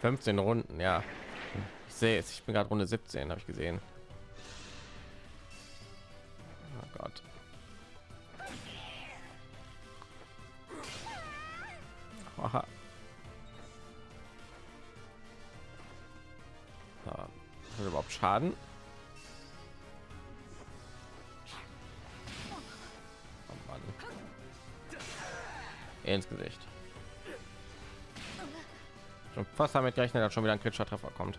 15 Runden, ja. Ich sehe es. Ich bin gerade Runde 17, habe ich gesehen. Oh Gott. Aha. Hat überhaupt Schaden? Oh Mann. Ins Gesicht. Fast damit gerechnet, dass schon wieder ein kritischer Treffer kommt.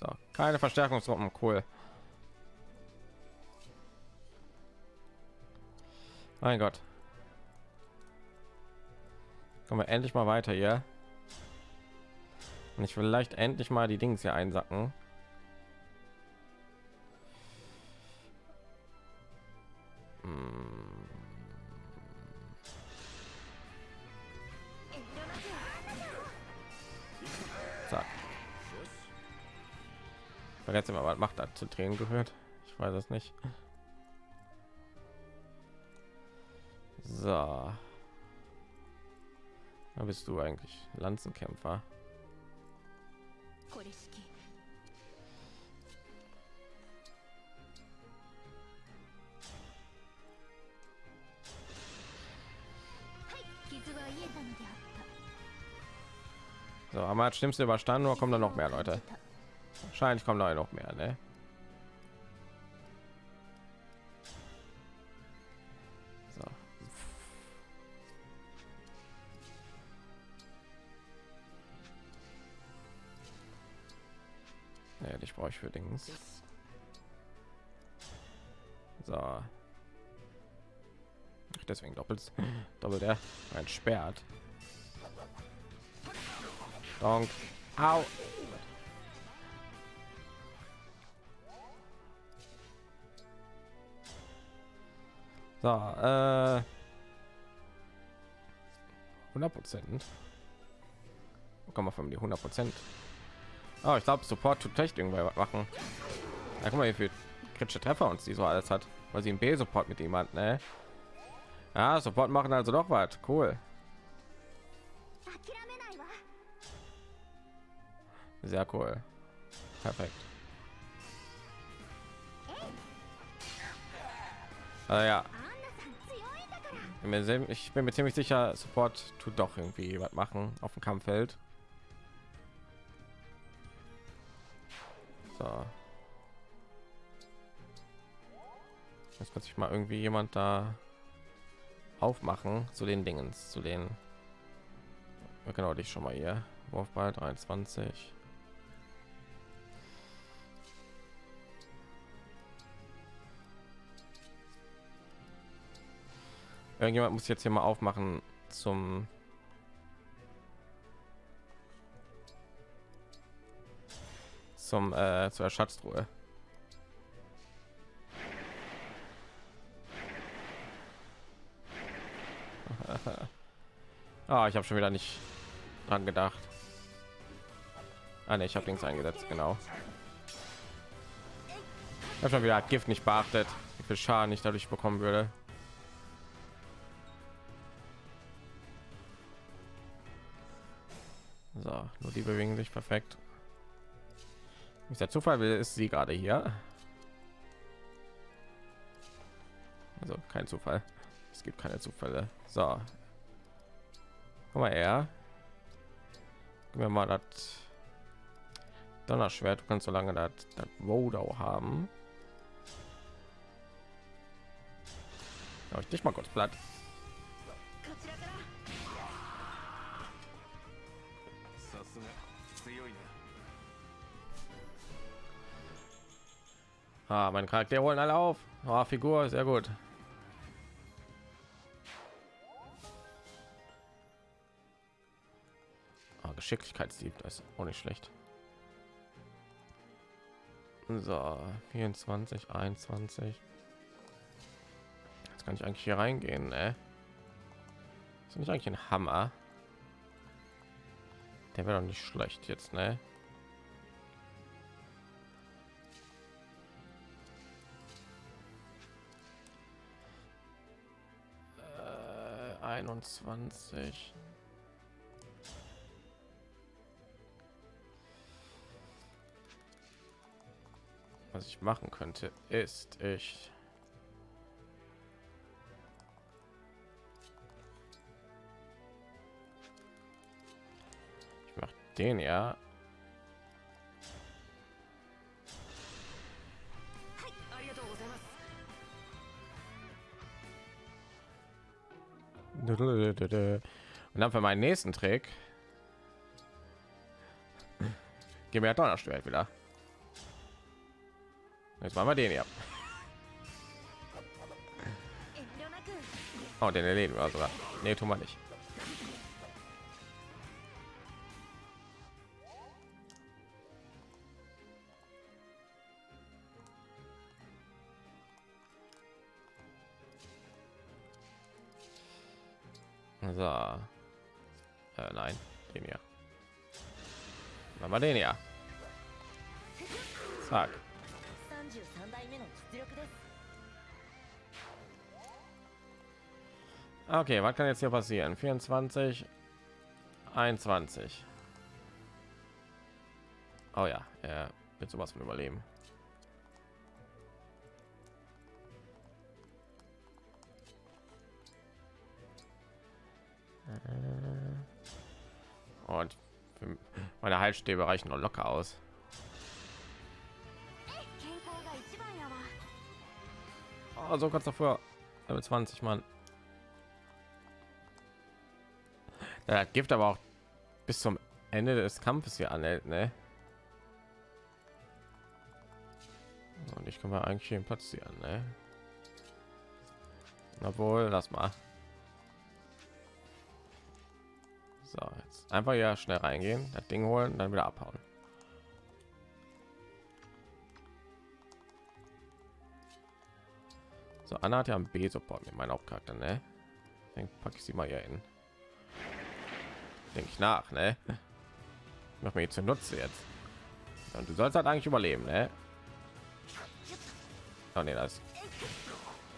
So, keine Verstärkungsgruppen, cool. Mein Gott. Kommen wir endlich mal weiter hier. Und ich will vielleicht endlich mal die Dings hier einsacken. zu Tränen gehört. Ich weiß es nicht. So. Da bist du eigentlich Lanzenkämpfer. So, haben wir das Schlimmste überstanden oder kommen da noch mehr Leute? Wahrscheinlich kommen da noch mehr, ne? Brauche ich für Dings. So. Deswegen doppelt, doppelt er ein Sperrt. Donk. Au. So, äh 100 Prozent. Kann man von die 100 Prozent. Oh, ich glaube, Support tut echt irgendwer machen. Da ja, guck mal, wie viel kritische Treffer uns die so alles hat, weil sie im B-Support mit jemand, ne? Ja, Support machen also doch was. Cool. Sehr cool. Perfekt. Also ja. Ich bin mir ziemlich sicher, Support tut doch irgendwie was machen auf dem Kampffeld. So. Jetzt kann sich mal irgendwie jemand da aufmachen zu den Dingen, zu den genau dich schon mal hier. Wurfball 23. Irgendjemand muss jetzt hier mal aufmachen zum zum äh, zur Schatztruhe. ah, ich habe schon wieder nicht dran gedacht. Ah, nee, ich habe links eingesetzt, genau. Ich habe schon wieder Gift nicht beachtet, wie viel Schaden ich dadurch bekommen würde. So, nur die bewegen sich perfekt. Ist der Zufall will, ist sie gerade hier. Also kein Zufall. Es gibt keine Zufälle. So. Guck mal her. Gib mir mal das Donnerschwert. Du kannst so lange das, Rodau haben. Ja, ich dich mal kurz platt. Ah, mein Charakter holen alle auf. Ah, Figur, sehr gut. Ah, Geschicklichkeitsdieb, das ist auch nicht schlecht. So, 24, 21. Jetzt kann ich eigentlich hier reingehen, ne? Ist nicht eigentlich ein Hammer? Der wäre doch nicht schlecht jetzt, ne? 21. Was ich machen könnte, ist ich ich mache den ja Und dann für meinen nächsten Trick gehen wir Donnerschwert wieder. Jetzt machen wir den hier. Oh, den erleben wir sogar. Nee, tun wir nicht. Machen wir den hier. Zack. 33代目の実力です Okay, was kann jetzt hier passieren? 24, 21. Oh ja, er wird sowas von überleben. Meine Heilstäbe reichen noch locker aus. Oh, so kannst du Level 20 Mann. Ja, das aber auch bis zum Ende des Kampfes hier anhält, ne? ne? Und ich kann mal eigentlich den Platz hier an, ne? Obwohl, lass mal. Einfach ja schnell reingehen, das Ding holen, dann wieder abhauen. So, Anna hat ja einen B-Support mit meinem Hauptcharakter, ne? Dann packe ich sie mal hier hin. Denke ich nach, ne? Mach mir jetzt zunutze jetzt. Und du sollst halt eigentlich überleben, ne? Oh ne, das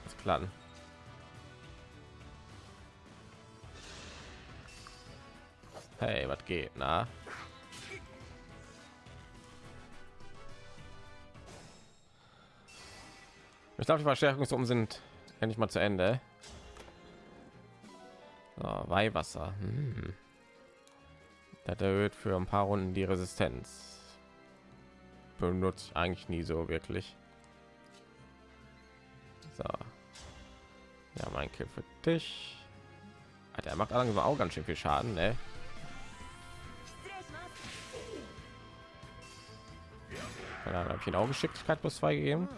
ist klar. Hey, was geht, na? Ich glaube, die Verstärkungsum sind endlich mal zu Ende. So, Weihwasser. Hm. Das erhöht für ein paar Runden die Resistenz. Benutze ich eigentlich nie so wirklich. So. Ja, mein Kill für dich. Alter, er macht langsam auch ganz schön viel Schaden, ne? Keine Ahnung, habe ich ihn auch Geschicklichkeit plus zwei gegeben?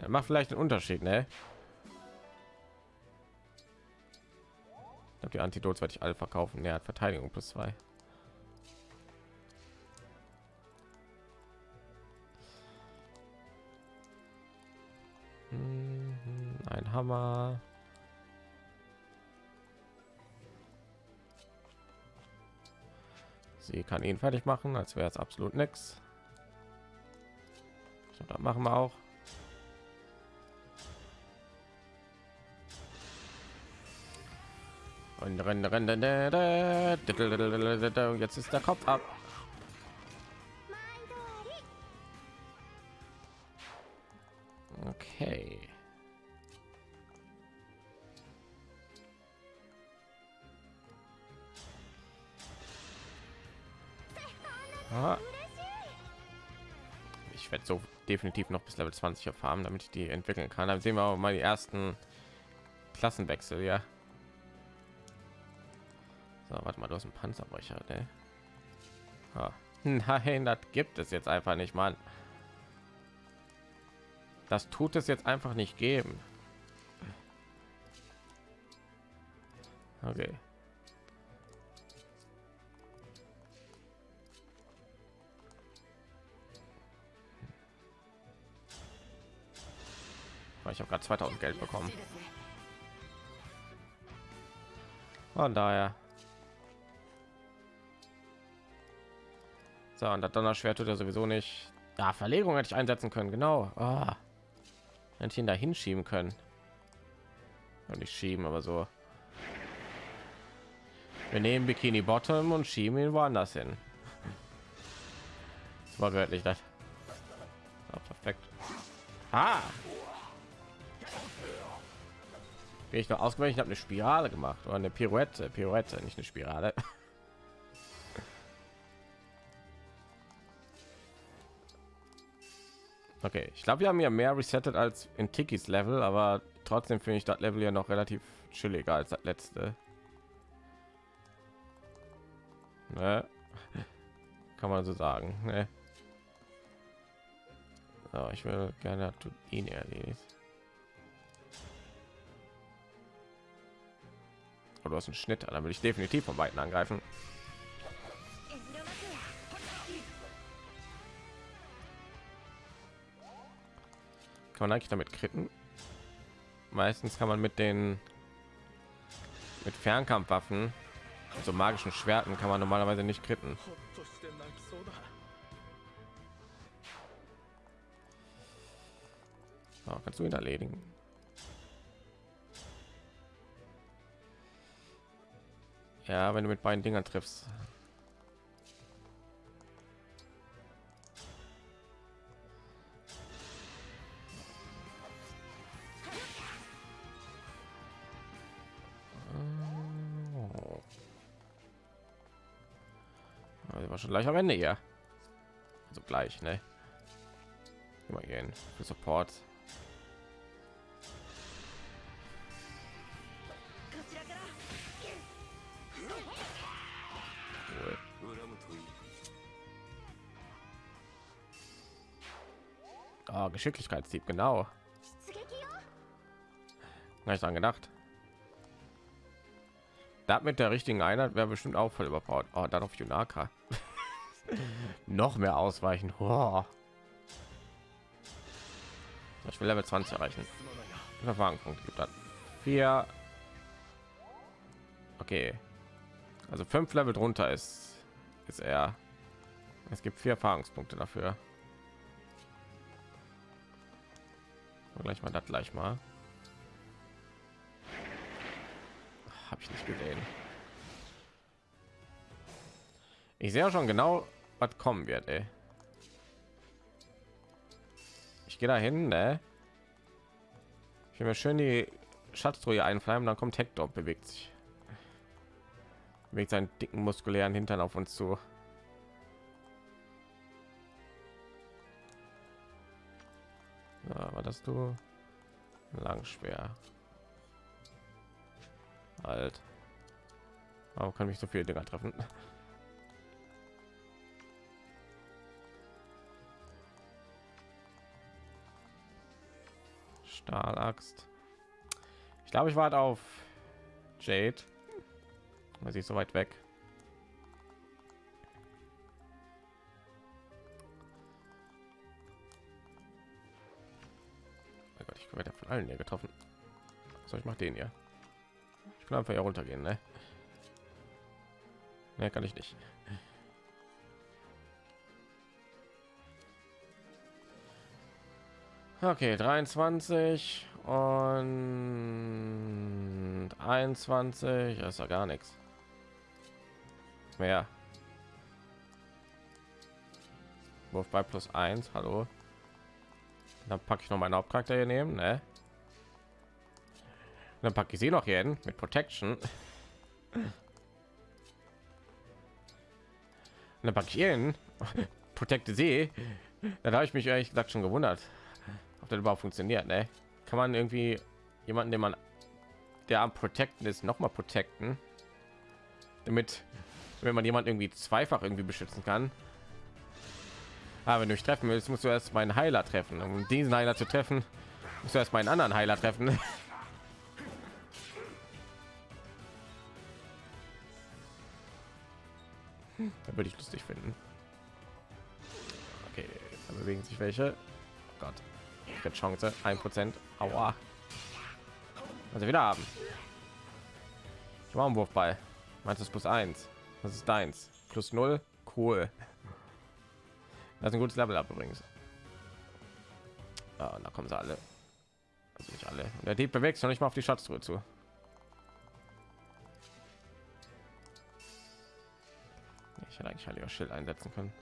Ja, macht vielleicht einen Unterschied, ne? Die Antidotes werde ich alle verkaufen. Er ne, hat Verteidigung plus zwei. Hm, ein Hammer. Sie kann ihn fertig machen, als wäre es absolut nichts. Das machen wir auch. Und jetzt ist der Kopf ab. Definitiv noch bis Level 20 erfahren, damit ich die entwickeln kann. Dann sehen wir auch mal die ersten Klassenwechsel, ja. So, warte mal, du hast einen Panzerbrecher, ne? Ah. Nein, das gibt es jetzt einfach nicht, Mann. Das tut es jetzt einfach nicht geben. Okay. Ah, ich habe gerade 2000 geld bekommen. Von daher. So und das donnerschwert tut er sowieso nicht. Ja verlegung hätte ich einsetzen können genau. Oh. hätte ich ihn da hinschieben können. Und nicht schieben aber so. Wir nehmen bikini bottom und schieben ihn woanders hin. Das war wörtlich das. Perfekt. Ah! Bin ich noch ausgewählt? Ich habe eine Spirale gemacht oder eine Pirouette. Pirouette, nicht eine Spirale. Okay, ich glaube, wir haben ja mehr resettet als in Tikis Level, aber trotzdem finde ich das Level ja noch relativ chilliger als das letzte. Ne? Kann man so sagen. Ne? So, ich will gerne ihn erledigt. aber du hast einen Schnitt, dann würde ich definitiv von Weitem angreifen. Kann man eigentlich damit kritten? Meistens kann man mit den mit Fernkampfwaffen, so magischen Schwerten, kann man normalerweise nicht kritten. Oh, kannst du ihn erledigen? Ja, wenn du mit beiden Dingern triffst. Oh. Also war schon gleich am Ende hier. Also gleich, ne? Immer gehen für Support. Geschicklichkeitstieb, genau. Nicht dran gedacht. Da mit der richtigen Einheit wäre bestimmt auch voll überbaut. Oh, dann auf Junaka. Noch mehr ausweichen. Oh. Ich will Level 20 erreichen. Verfahrenpunkt gibt dann vier. Okay, also fünf Level drunter ist ist er. Es gibt vier Erfahrungspunkte dafür. Gleich mal das gleich mal. Habe ich nicht gesehen. Ich sehe ja schon genau, was kommen wird. Ey. Ich gehe dahin, ne? Ich will mir schön die Schatztruhe einflammen, dann kommt Hector bewegt sich. Bewegt seinen dicken muskulären Hintern auf uns zu. Ja, war das du? Lang schwer. Halt. Warum kann mich so viele Dinger treffen? Stahlaxt. Ich glaube, ich warte auf Jade. weil Sie ist so weit weg. Ich werde von allen hier getroffen. So, ich mache den hier. Ich kann einfach hier runtergehen, ne? Ne, kann ich nicht. Okay, 23 und 21 das ist ja gar nichts mehr. Wurf bei plus 1, hallo. Dann packe ich noch meinen Hauptcharakter hier nehmen, ne? Dann packe ich sie noch hier hin mit Protection. Dann packe ich ihn Protecte sie. Da habe ich mich ehrlich gesagt schon gewundert, ob das überhaupt funktioniert. Ne? Kann man irgendwie jemanden, den man der am Protecten ist, noch mal protecten, damit wenn man jemand irgendwie zweifach irgendwie beschützen kann. Aber wenn du mich treffen willst, musst du erst meinen Heiler treffen. Um diesen Heiler zu treffen, musst du erst meinen anderen Heiler treffen. Da würde ich lustig finden. Okay, da bewegen sich welche. Oh Gott, jetzt Chance, ein Prozent. Aua. Also wieder haben. Ich mache einen Wurfball. Meinst du plus eins? Das ist deins. Plus null. Cool. Das ist ein gutes Level ab übrigens. Ah, da kommen sie alle. Also nicht alle. Der Dieb bewegt noch nicht mal auf die Schatztruhe zu. Ich hätte eigentlich halt heiliger Schild einsetzen können.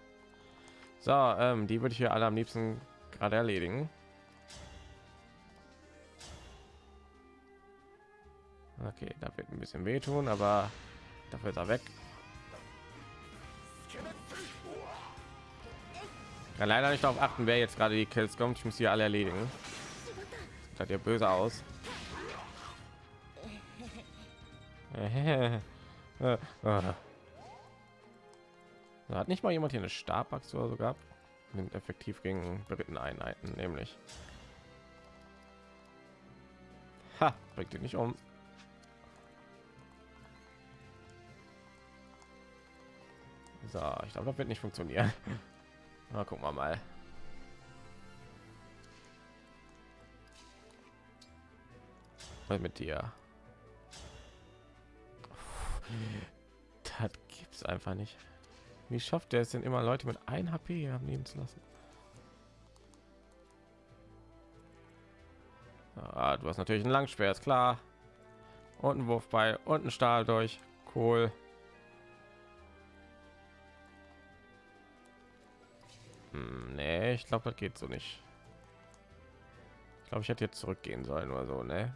So, ähm, die würde ich hier alle am liebsten gerade erledigen. Okay, da wird ein bisschen wehtun, aber dafür ist er weg. Kann leider nicht darauf achten, wer jetzt gerade die Kills kommt. Ich muss sie alle erledigen. Sieht ja böse aus. Hat nicht mal jemand hier eine Stabachse oder so gehabt. Sind effektiv gegen beritten Einheiten, nämlich. Ha, bringt ihn nicht um. So, ich glaube, das wird nicht funktionieren. Na, gucken wir mal. Was mit dir? Das gibt's einfach nicht. Wie schafft er es denn immer Leute mit 1 HP am Leben zu lassen? Ah, du hast natürlich ein Langschwer, ist klar. Und ein Wurf bei und ein Stahl durch. Cool. Ich glaube, das geht so nicht. Ich glaube, ich hätte jetzt zurückgehen sollen oder so, ne?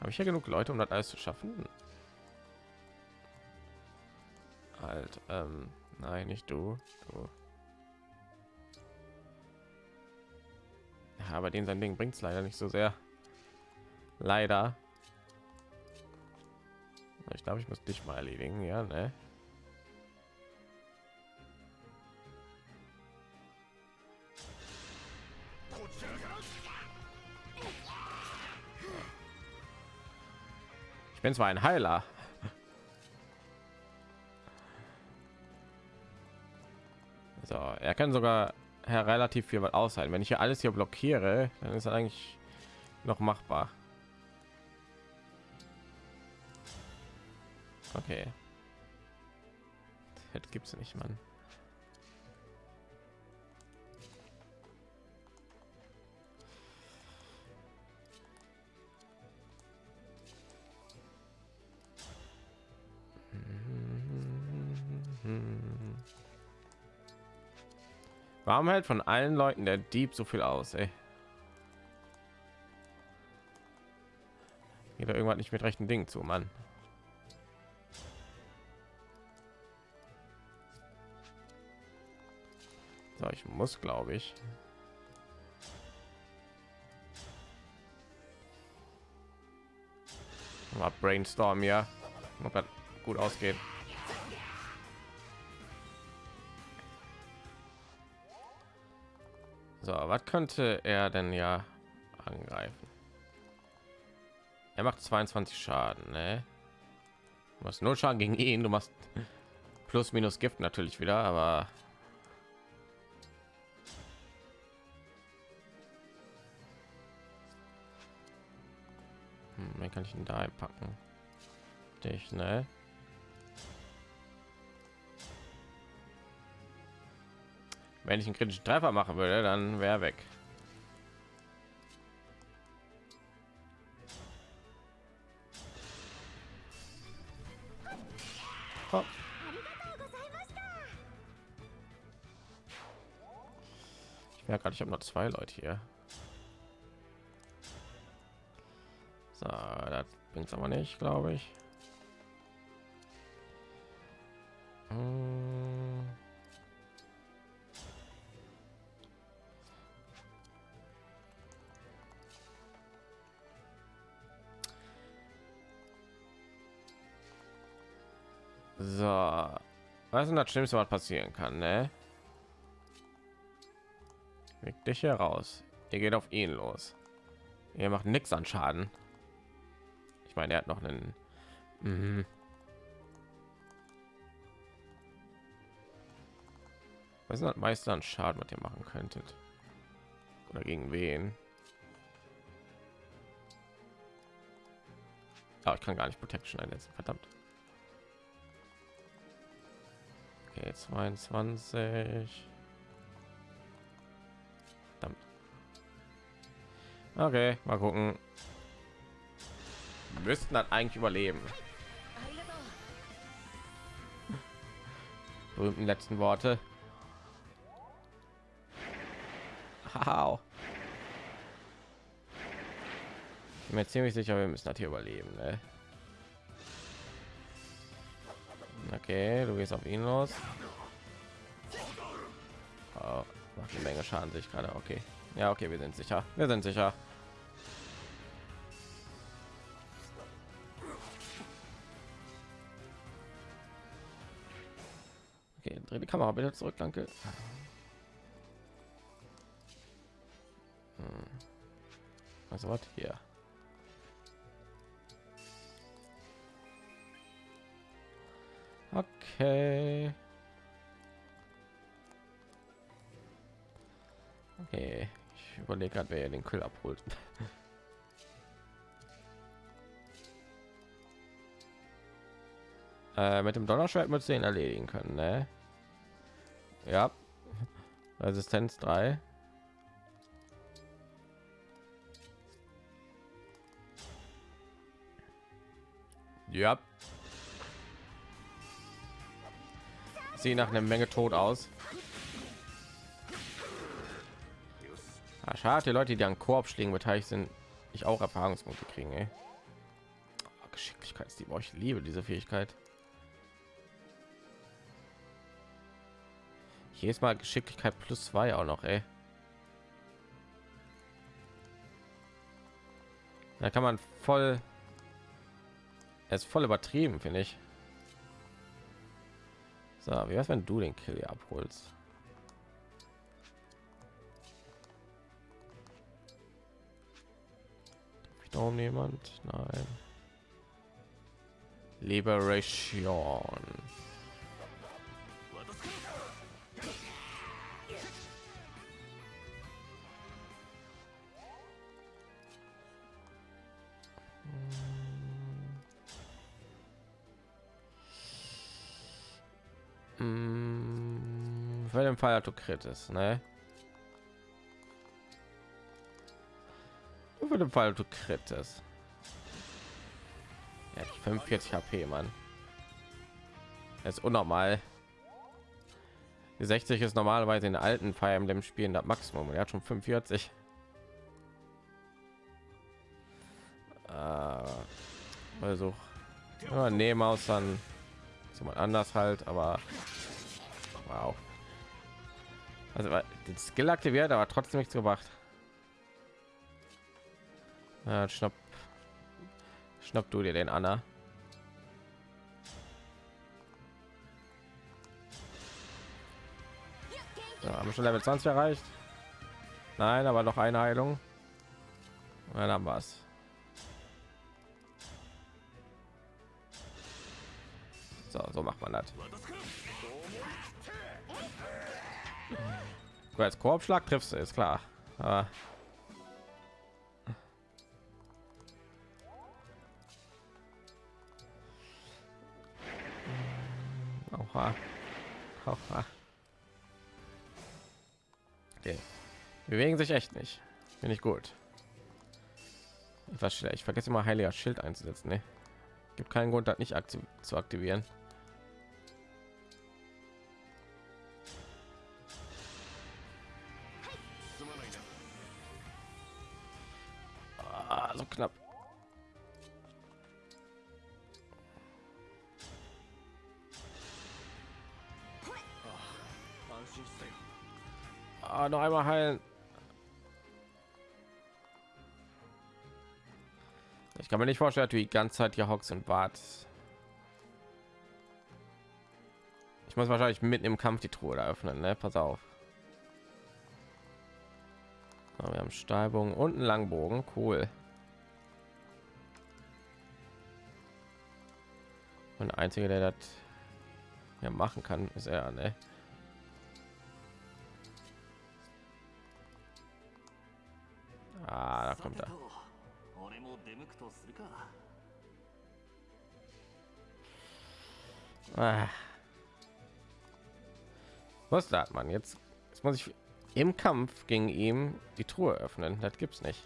Habe ich ja genug Leute, um das alles zu schaffen? Halt, ähm, nein, nicht du. du. Ja, aber den sein Ding bringt es leider nicht so sehr. Leider. Ich glaube, ich muss dich mal erledigen, ja, ne? Bin zwar ein Heiler. So, er kann sogar her relativ viel was aushalten. Wenn ich hier alles hier blockiere, dann ist eigentlich noch machbar. Okay. Das gibt's nicht, Mann. Warum hält von allen Leuten der Dieb so viel aus? Ey? Geht da irgendwann nicht mit rechten Dingen zu, Mann. So, ich muss, glaube ich. Mal brainstorm ja, ob das gut ausgeht. So, was könnte er denn ja angreifen? Er macht 22 Schaden, ne? Du machst null Schaden gegen ihn, du machst plus minus Gift natürlich wieder, aber hm, kann ich ihn da einpacken? Dich, ne? Wenn ich einen kritischen Treffer machen würde, dann wäre weg. Ich merke gerade, ich habe noch zwei Leute hier. So, das bringt aber nicht, glaube ich. Das Schlimmste, was passieren kann, ne? Weg dich heraus. Ihr geht auf ihn los. Ihr macht nichts an Schaden. Ich meine, er hat noch einen. Mhm. Was ist das meiste an Schaden, was ihr machen könntet? Oder gegen wen? Ah, ich kann gar nicht Protection einsetzen, verdammt. Okay, 22. Verdammt. Okay, mal gucken. Wir müssten dann eigentlich überleben. Berühmten letzten Worte. Wow. bin mir ziemlich sicher, wir müssen das hier überleben. Ne? Okay, du gehst auf ihn los. Oh, macht eine Menge Schaden sich gerade. Okay, ja, okay, wir sind sicher. Wir sind sicher. Okay, dreh die Kamera bitte zurück, danke. Hm. Also was hier? Okay. Okay, ich überlege gerade, wer den Kill abholt. äh, mit dem Donnerschwert müsste ihn erledigen können, ne? Ja. Resistenz 3. Ja. Sieht nach einer Menge tot aus. Ah, schade, die Leute, die an Koop schlägen beteiligt sind, ich auch Erfahrungspunkte kriegen. Ey. Oh, Geschicklichkeitsdieb, oh, ich liebe diese Fähigkeit. Jedes Mal Geschicklichkeit plus zwei auch noch, ey. Da kann man voll, er ist voll übertrieben, finde ich. So, wie wär's, wenn du den Kill hier abholst? Darum jemand? Nein. Liberation. Den Fall, du Crit ist, ne? Nur Für den Fall, du Crit ist. Ja, 45 HP, Mann. Das ist unnormal. Die 60 ist normalerweise in alten Fire Emblem Spielen das Maximum. Er hat schon 45. Äh, Versuch. Ja, nehmen aus dann jemand anders halt, aber wow. Also den Skill aktiviert, aber trotzdem nichts gemacht. Ja, schnapp, schnapp du dir den Anna. Ja, haben schon Level 20 erreicht? Nein, aber noch eine Heilung. Und dann es. So, so macht man das. Als Korbschlag triffst du, ist klar. Aber Oha. Oha. Okay. Bewegen sich echt nicht. Bin ich gut. Etwas schlecht. Ich vergesse immer heiliger Schild einzusetzen. Ne? Gibt keinen Grund, das nicht aktiv zu aktivieren. Knapp. Ah, noch einmal heilen. Ich kann mir nicht vorstellen, du die ganze Zeit hier hockst und wartest. Ich muss wahrscheinlich mitten im Kampf die Truhe öffnen, ne? Pass auf. Wir haben Stahlbogen und einen Langbogen, cool. Und der einzige, der das ja machen kann, ist er, ne? Ah, da kommt er. Ah. Was tat man jetzt? Jetzt muss ich im Kampf gegen ihn die Truhe öffnen. Das gibt's nicht.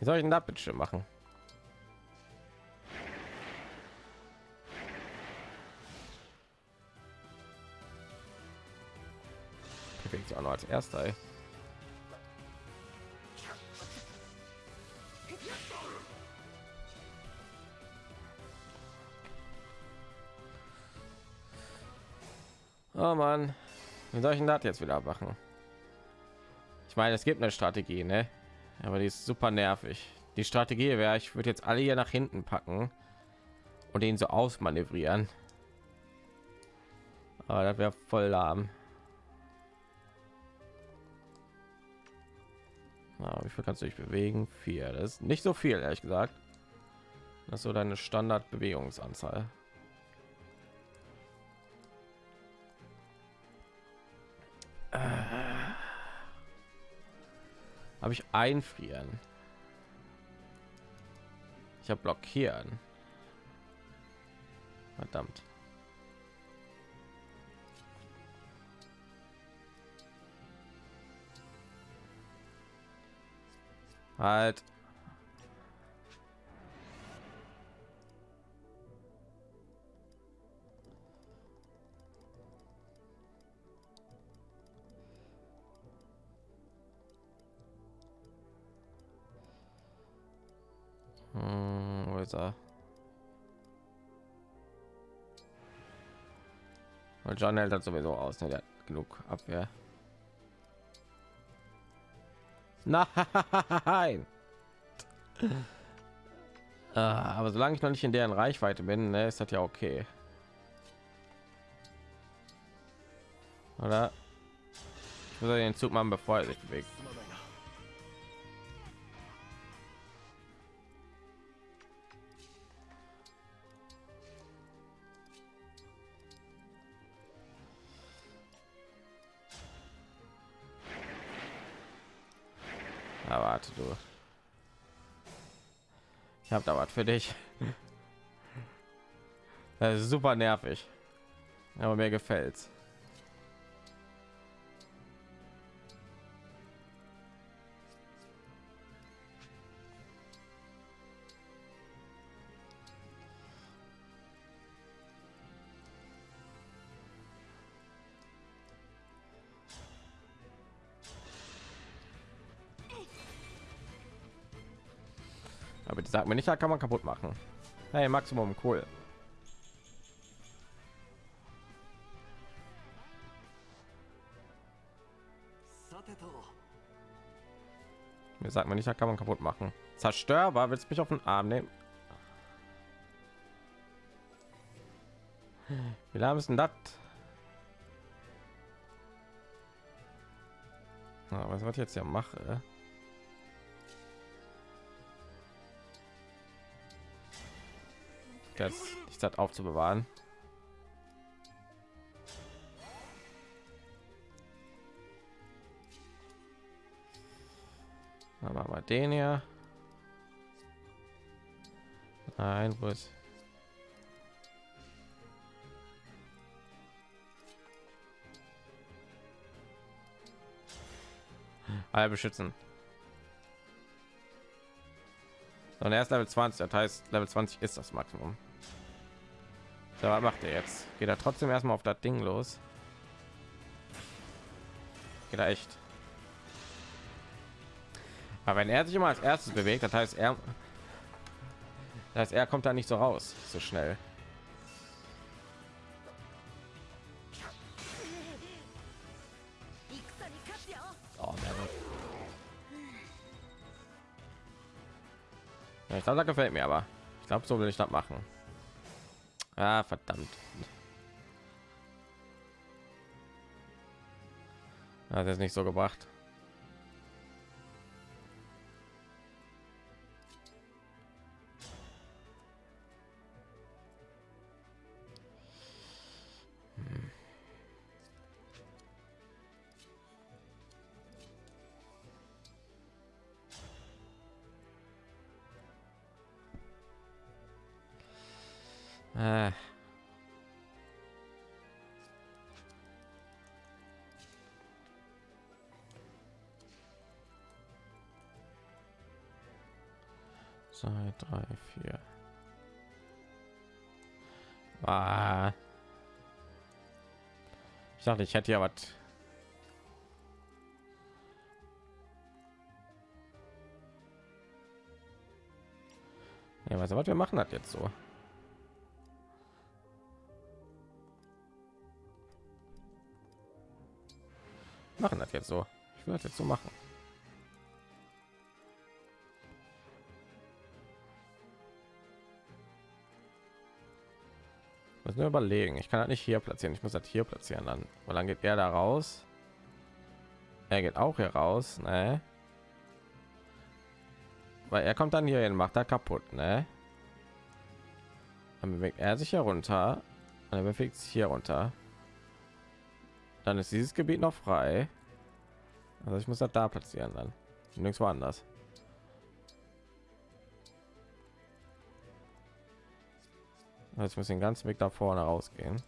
Wie soll ich denn da bitte machen? bewegt sich auch noch als erster. Ey. Oh Mann, wie soll ich denn das jetzt wieder machen? Ich meine, es gibt eine Strategie, ne? Aber die ist super nervig. Die Strategie wäre, ich würde jetzt alle hier nach hinten packen und ihn so ausmanövrieren. Aber das wäre voll lahm. Na, wie viel kannst du dich bewegen? Vier. Das ist nicht so viel, ehrlich gesagt. Das ist so deine Standardbewegungsanzahl. Habe ich einfrieren? Ich habe blockieren. Verdammt. Halt. Hm, wo ist er? Und John hält das sowieso aus, ne? Der hat genug Abwehr. Nein. Ah, aber solange ich noch nicht in deren Reichweite bin, ne, ist das ja okay. Oder? Ich muss den Zug machen, bevor er sich bewegt. Habe da was für dich. Super nervig. Aber mir gefällt's. Mir nicht, kann man kaputt machen. Hey, Maximum, cool. Mir sagt man nicht, kann man kaputt machen. Zerstörbar, willst mich auf den Arm nehmen? Wie lange ist denn das? Was was ich jetzt ja mache? Jetzt die Stadt aufzubewahren. Dann machen den hier. Nein, wo ist? Alle beschützen. Und er ist Level 20, das heißt Level 20 ist das Maximum. So, was macht er jetzt? Geht er trotzdem erstmal auf das Ding los? Geht er echt? Aber wenn er sich immer als erstes bewegt, das heißt er, das heißt er kommt da nicht so raus, so schnell. Oh, ich glaube, da gefällt mir aber. Ich glaube, so will ich das machen. Ah, verdammt. Hat es nicht so gebracht. Ich dachte, ich hätte ja was. Ja, was wir machen hat jetzt so. Machen das jetzt so. Ich würde jetzt so machen. Muss nur überlegen. Ich kann das nicht hier platzieren. Ich muss das hier platzieren dann. Weil dann geht er da raus. Er geht auch hier raus, ne? Weil er kommt dann hier hin, macht da kaputt, ne? Dann bewegt er sich hier runter. Und er bewegt sich hier runter. Dann ist dieses Gebiet noch frei. Also ich muss das da platzieren dann. Nirgendwo anders. Ich muss den ganzen Weg da vorne rausgehen.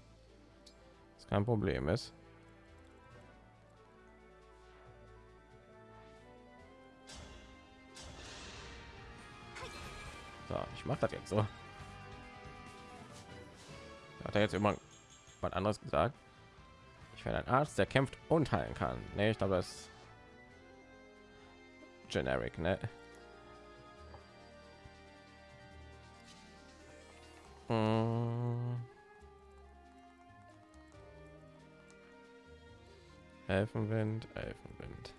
Das kein Problem ist. So, ich mache das jetzt so. Hat er jetzt immer was anderes gesagt? Ich werde ein Arzt, der kämpft und heilen kann. Nee, ich glaube, das ist generic, ne? Elfenwind, Elfenwind.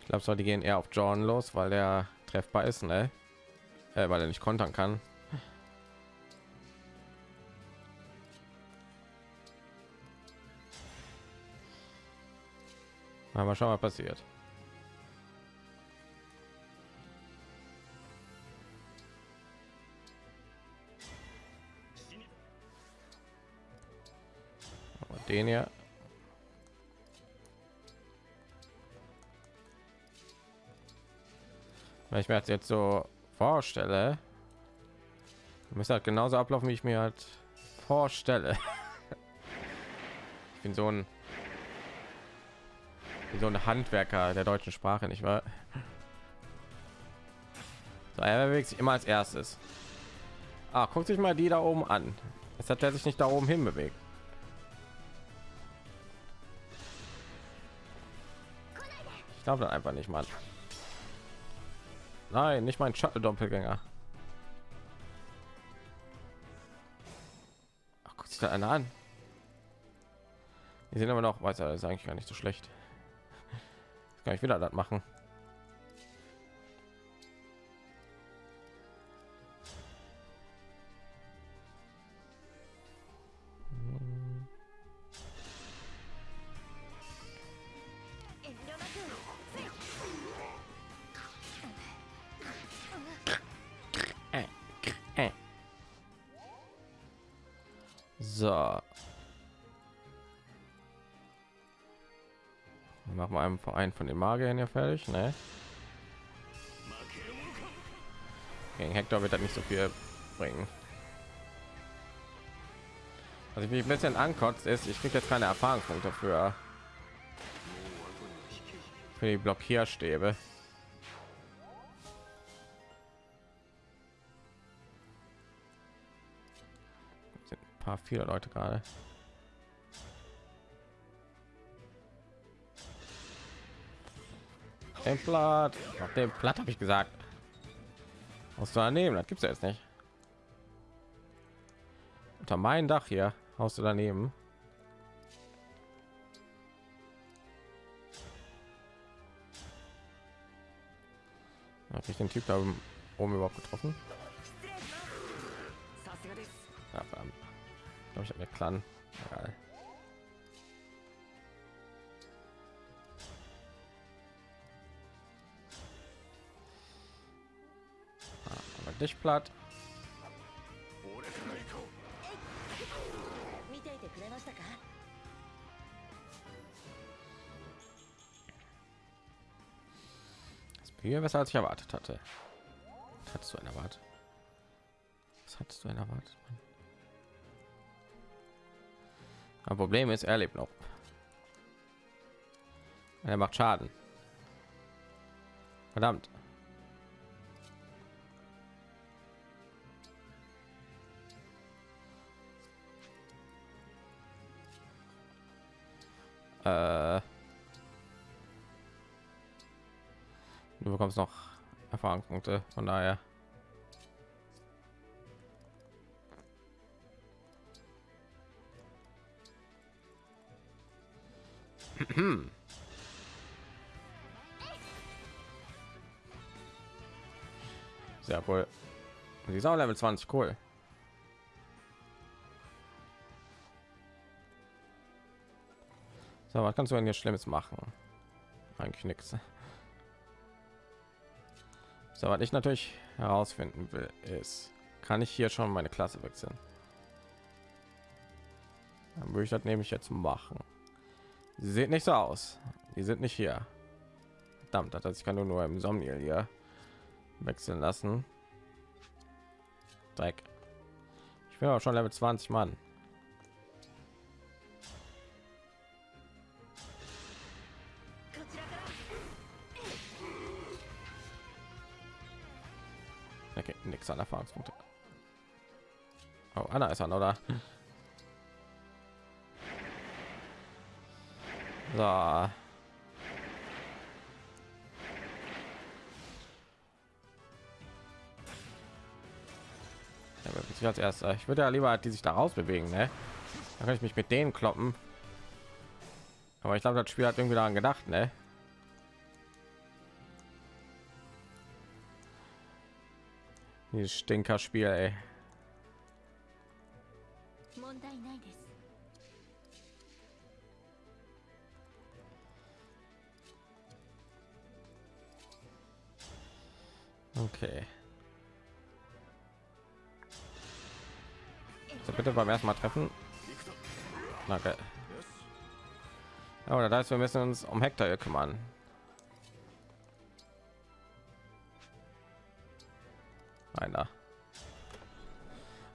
Ich glaube, soll die gehen eher auf John los, weil der treffbar ist, ne? Äh, weil er nicht kontern kann. Na, mal schauen, was passiert. Den hier. Wenn ich mir das jetzt so vorstelle, müsste halt genauso ablaufen, wie ich mir halt vorstelle. Ich bin so ein wie so ein Handwerker der deutschen Sprache, nicht wahr? So, er bewegt sich immer als erstes. Ah, guckt sich mal die da oben an. Es hat er sich nicht da oben hin bewegt. Ich glaube dann einfach nicht mal. Nein, nicht mein Shuttle-Doppelgänger. Guckt sich da einer an. Die sind aber noch weiter, ist eigentlich gar nicht so schlecht. Kann ich wieder das machen. Einfach einen von den Magiern hier fertig, ne? Gegen Hector wird das nicht so viel bringen. Was ich mich ein bisschen ankotzt ist, ich kriege jetzt keine Erfahrungspunkte für für die Blockierstäbe. Ein paar viele Leute gerade. dem Blatt. Auf dem Blatt habe ich gesagt. Aus daneben, das gibt's ja jetzt nicht. Unter meinem Dach hier, haust du daneben. Habe ich den Typ da oben überhaupt getroffen? Ja, ich habe mir Clan. Egal. dich platt. Das Bier besser als ich erwartet hatte. Was hattest du ein erwartet? Was hattest du ein erwartet? Ein Problem ist, er lebt noch. Er macht Schaden. Verdammt. Äh, du bekommst noch Erfahrungspunkte, von daher. Sehr cool. Die ist auch Level 20, cool. So, was kannst du denn hier Schlimmes machen? Eigentlich nichts. So, was ich natürlich herausfinden will, ist, kann ich hier schon meine Klasse wechseln? Dann würde ich das nämlich jetzt machen. Sie sieht nicht so aus. Die sind nicht hier. Verdammt, das heißt, ich kann nur, nur im Somniel hier wechseln lassen. Dreck. Ich bin auch schon Level 20 Mann. An Erfahrungspunkte. Oh, Anna ist an, oder? So. Ja, ich als erster. Ich würde ja lieber die sich daraus bewegen, ne? Dann kann ich mich mit denen kloppen. Aber ich glaube, das Spiel hat irgendwie daran gedacht, ne? Dieses Stinkerspiel, ey. Okay. So, bitte beim ersten Mal treffen. Danke. Okay. Ja, oder wir müssen uns um Hector kümmern. Einer.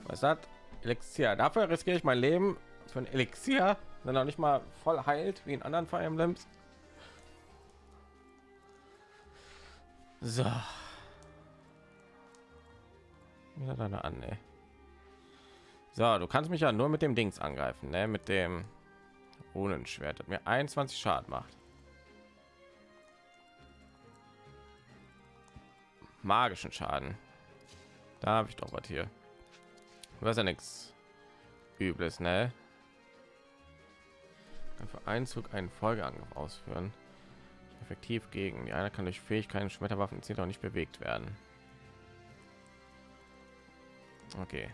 Was hat Elixier? Dafür riskiere ich mein Leben für ein Elixier, der noch nicht mal voll heilt wie in anderen Fire Emblems. So. Wieder deine an, ey. So, du kannst mich ja nur mit dem Dings angreifen, ne? Mit dem Runenschwert, das mir 21 Schaden macht. Magischen Schaden. Da habe ich doch was hier. Was ja nichts Übles, ne? Für Einzug einen Folgeangriff ausführen. Effektiv gegen. Die eine kann durch Fähigkeiten Schmetterwaffen zieht auch nicht bewegt werden. Okay.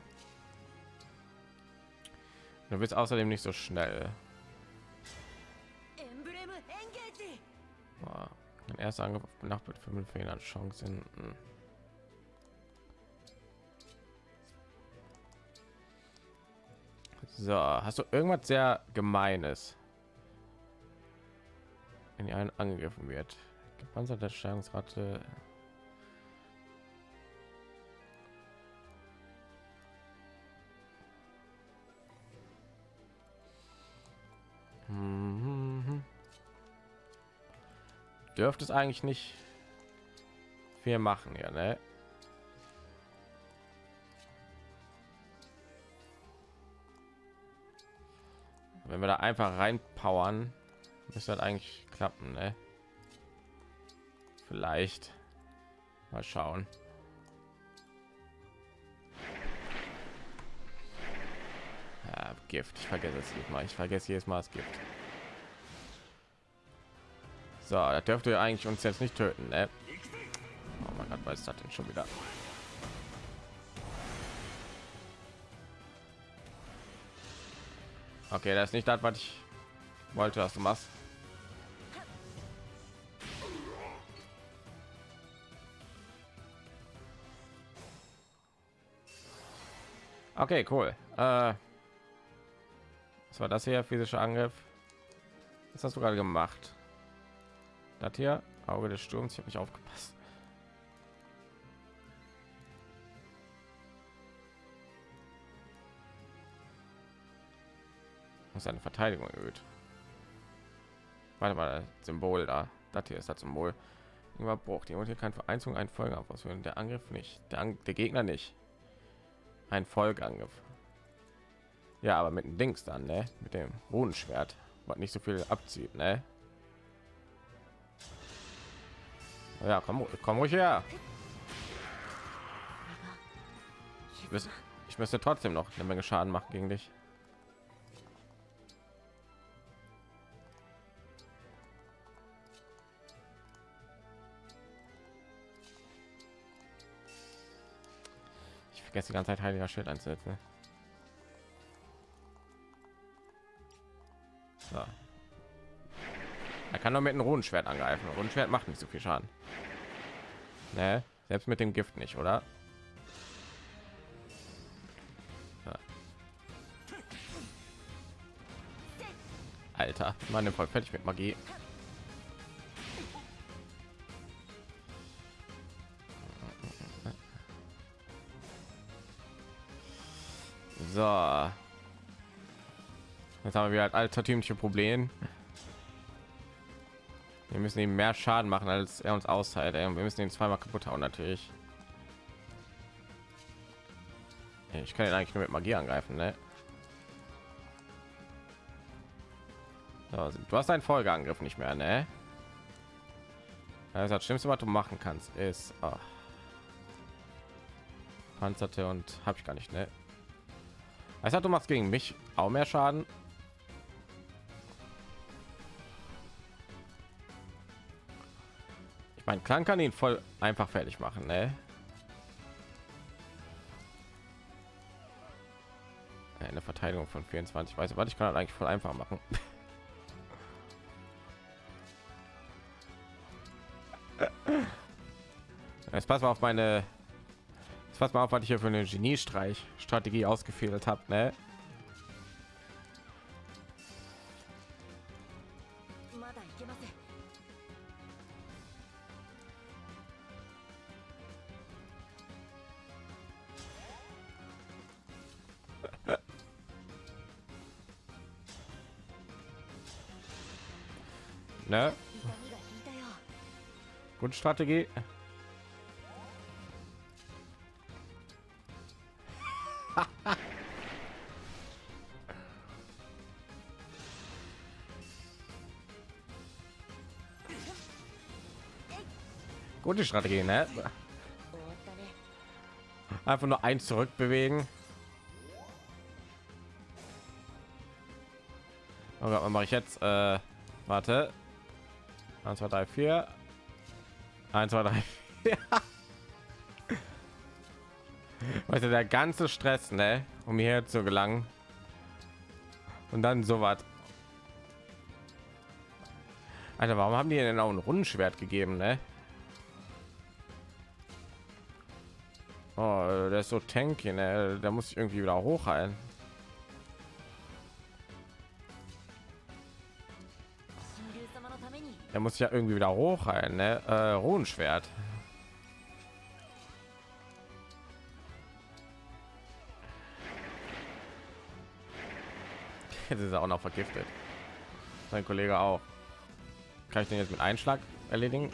Du bist außerdem nicht so schnell. Ein erster Angriff auf benachbart 5 Fehlern Chancen. Hm. So, hast du irgendwas sehr gemeines? Wenn ihr einen angegriffen wird. Gepanzerte Steigerungsrate. Mhm. Dürfte es eigentlich nicht viel machen, ja, ne? Wenn wir da einfach reinpowern, müsste das eigentlich klappen, ne? Vielleicht. Mal schauen. Ja, Gift. Ich vergesse es jedes Mal. Ich vergesse jedes Mal das Gift. So, das dürfte eigentlich uns jetzt nicht töten, ne? Oh mein Gott, was ist das denn schon wieder? Okay, das ist nicht das, was ich wollte, was du machst. Okay, cool. Äh, was war das hier? Physischer Angriff. Was hast du gerade gemacht? Das hier, Auge des Sturms. Ich habe nicht aufgepasst. Und seine Verteidigung erhöht. Warte mal, das Symbol da. Das hier ist das Symbol. Überbruch. Die hier kein Vereinzelung ein Folgeangriff ausführen. Der Angriff nicht. Der, Ang der Gegner nicht. Ein Folgeangriff. Ja, aber mit dem Dings dann, ne? Mit dem Runenschwert. was nicht so viel abzieht, ne? Ja, komm, komm ruhig her. Ich müsste trotzdem noch eine Menge Schaden machen gegen dich. Vergesse die ganze Zeit heiliger Schild einzusetzen. So. Er kann nur mit einem Runenschwert angreifen. Runenschwert macht nicht so viel Schaden. Ne? Selbst mit dem Gift nicht, oder? Alter, meine voll fertig mit Magie. So. Jetzt haben wir ein altertümliche Problem. Wir müssen ihm mehr Schaden machen, als er uns austeilt. Wir müssen ihn zweimal kaputt hauen, natürlich. Ich kann ihn eigentlich nur mit Magie angreifen, ne? Du hast einen Folgeangriff nicht mehr, ne? Also das Schlimmste, was du machen kannst, ist oh. Panzerte und habe ich gar nicht, ne? Also du machst gegen mich auch mehr Schaden. Ich meine, Klang kann ihn voll einfach fertig machen, ne? Eine Verteidigung von 24. Weiß was ich kann eigentlich voll einfach machen. Jetzt pass mal auf meine pass mal auf, was ich hier für eine Geniestreich ne? ne? Strategie ausgefehlt habe, ne? ne? Grundstrategie. Gute Strategie, ne? Einfach nur eins zurückbewegen. Oh Gott, was mache ich jetzt? Äh, warte. 1, 2, 3, 4. 1, 2, 3, 4. Weißt der ganze Stress, ne? Um hierher zu gelangen. Und dann so was. Alter, warum haben die denn auch ein Rundenschwert gegeben, ne? ist so tanky, ne? da muss ich irgendwie wieder hochheilen. Er muss ja irgendwie wieder hochheilen, ne? Äh, Ruhenschwert. Jetzt ist er auch noch vergiftet. Sein Kollege auch. Kann ich den jetzt mit Einschlag erledigen?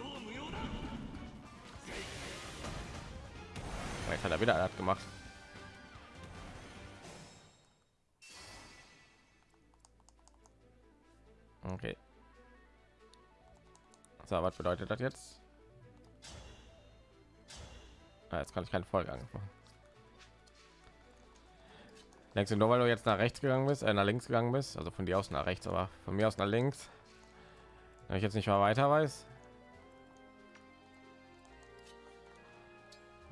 Jetzt hat er wieder das gemacht. Okay. So, was bedeutet das jetzt? Ah, jetzt kann ich keine Folge angefangen. Denkst du nur, weil du jetzt nach rechts gegangen bist, äh, nach links gegangen bist, also von dir aus nach rechts, aber von mir aus nach links, wenn ich jetzt nicht mal weiter weiß?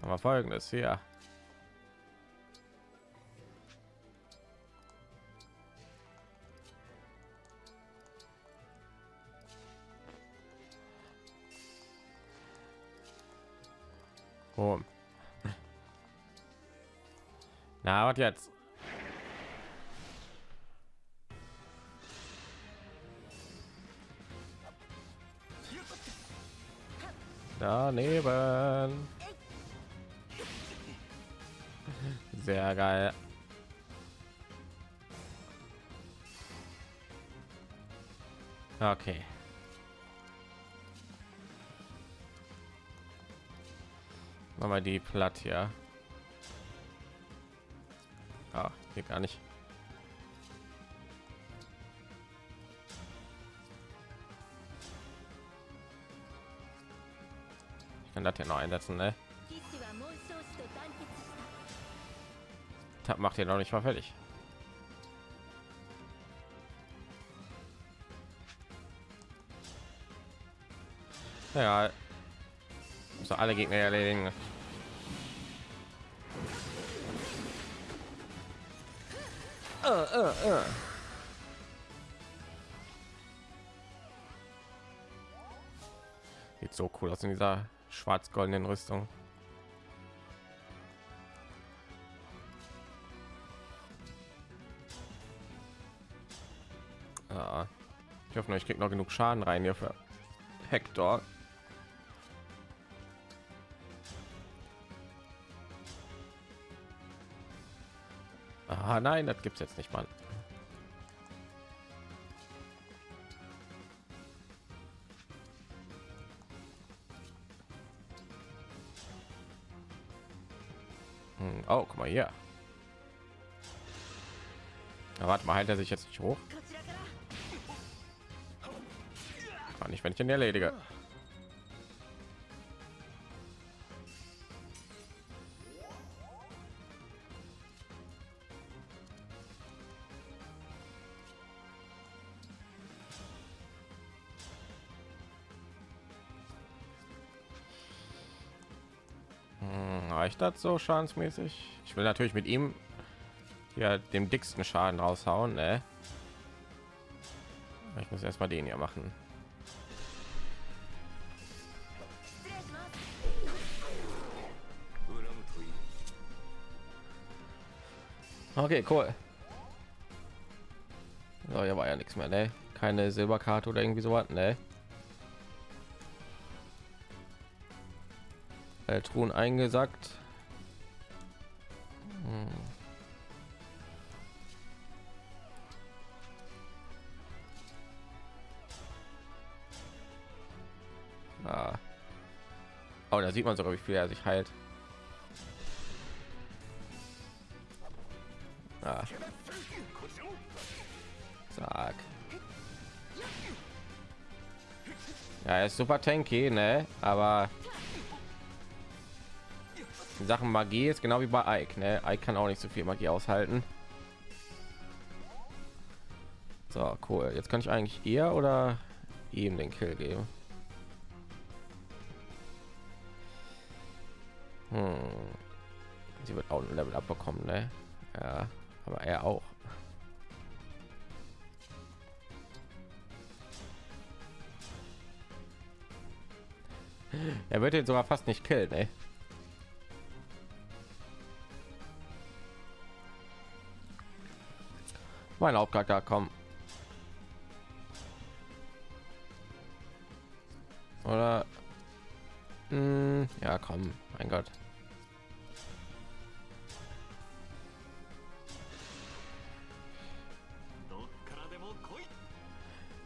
Aber folgendes hier. Oh. Na, was jetzt? Daneben. Sehr geil. Okay. Machen wir die platt hier. Ah, hier gar nicht. Ich kann das hier noch einsetzen, ne? Das macht ihr noch nicht mal fertig. Ja, muss doch alle Gegner erledigen. Äh, äh, äh. Sieht so cool aus in dieser schwarz-goldenen Rüstung. Nur, ich krieg noch genug Schaden rein hier für Hector. Ah, nein, das gibt's jetzt nicht mal. Hm, Oh, guck mal hier. Na, warte mal, hält er sich jetzt nicht hoch? Nicht, wenn ich ihn erledige. Hm, reicht das so schadensmäßig? Ich will natürlich mit ihm ja dem dicksten Schaden raushauen, ne? Ich muss erstmal den hier machen. Okay, cool. So, hier war ja nichts mehr, ne? Keine Silberkarte oder irgendwie sowas, ne? Äh, Truhen eingesackt. Hm. Ah. Oh, da sieht man sogar, wie viel er sich heilt. Ah. Zack. Ja, er ist super tanky, ne? Aber in Sachen Magie ist genau wie bei Ike, ne? Ike kann auch nicht so viel Magie aushalten. So, cool. Jetzt kann ich eigentlich ihr oder ihm den Kill geben. Hm. Sie wird auch ein Level abbekommen, ne? Ja, aber er auch. Er wird jetzt sogar fast nicht killen, ey. Mein Hauptcharakter, komm. Oder? Hm, ja, komm, mein Gott.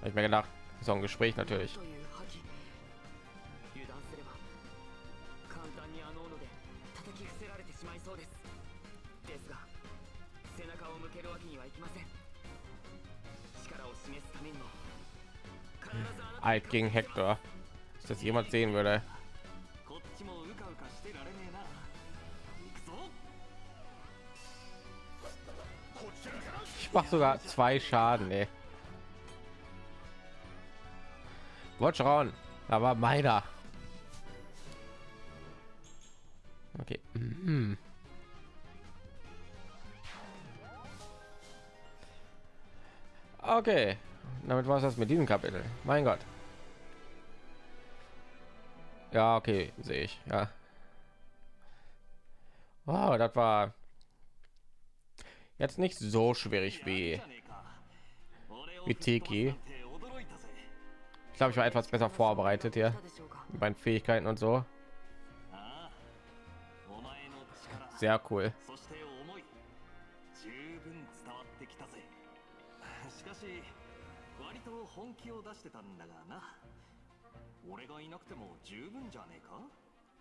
ich mir gedacht. So ein gespräch natürlich. Hm. Alt gegen hector. Dass das jemand sehen würde. Ich mache sogar zwei schaden ey. Wollt schauen, aber meiner. Okay. Mhm. Okay, damit war es das mit diesem Kapitel. Mein Gott. Ja, okay, sehe ich. Ja. Wow, das war jetzt nicht so schwierig wie wie Tiki glaube, ich war etwas besser vorbereitet hier. Mit meinen Fähigkeiten und so. Sehr cool.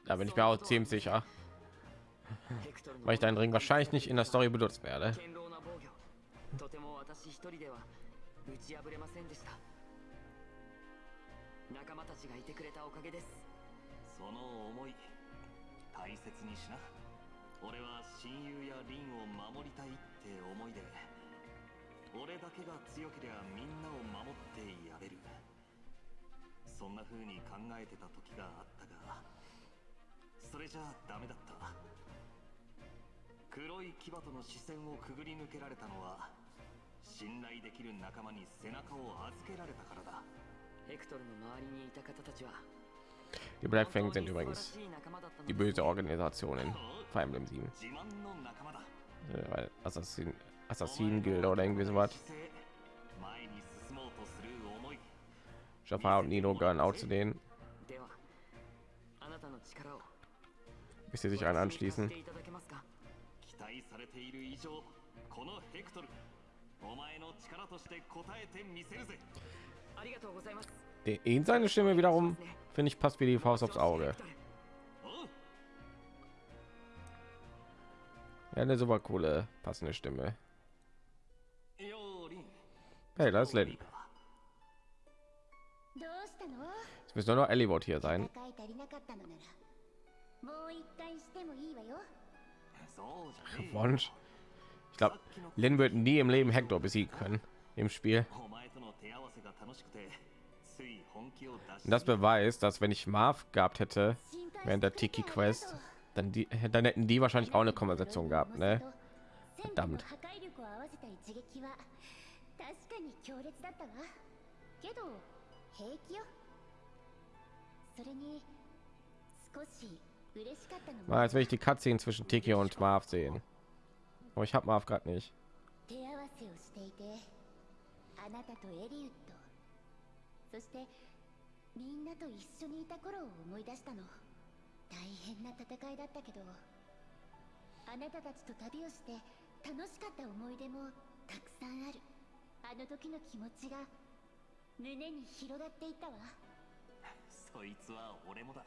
Da bin ich mir auch ziemlich sicher, weil ich deinen Ring wahrscheinlich nicht in der Story benutzt werde. 仲間たちがいてくれたおかげです。その思い大切にしな。俺は親友やリンを守りたいって思いで俺だけが強ければみんなを守ってやれる。そんな風に考えてた時があったがそれじゃダメだった。黒い牙との視線をくぐり抜けられたのは信頼できる仲間に背中を預けられたからだ。ヘクトルの周りにいた方たちは Die Black Fang 本当 sind に素晴ら übrigens しい仲間だったの die です böse Organisation in Fire Emblem 7. 自慢の仲間だ Äh, weil Assassin, Assassin Guild oder irgendwie sowas. 前に進もうとする思い Jafar und Nino gehören auch zu denen, ではあなたの力を bis sie sich einen 私に貸 anschließen. していただけますか期待されている以上このヘクトルお前の力として応えてみせるぜ den seine Stimme wiederum finde ich passt wie die Faust aufs Auge. Ja, eine super coole passende Stimme. Hey, da ist Lin. Jetzt nur noch Elliwood hier sein. Wunsch. Ich glaube, Lin wird nie im Leben Hector besiegen können im Spiel. das beweist, dass wenn ich Marv gehabt hätte 心配 während der してくれて Tiki ありがとう Quest, dann, die, dann hätten die wahrscheinlich auch eine Konversation gehabt, ne? 戦火の破壊力を合わせた一撃は確かに強烈だったわけど平気よそれに少し嬉しかったのも Mal, jetzt will ich die Cutscene zwischen Tiki und Marv sehen. Aber ich habe Marv gerade nicht. 手合わせをしていてあなたとエリウッド そしてみんなと一緒にいた頃を思い出したの。大変な戦いだったけどあなたたちと旅をして楽しかった思い出もたくさんある。あの時の気持ちが胸に広がっていったわ。そいつは俺もだ。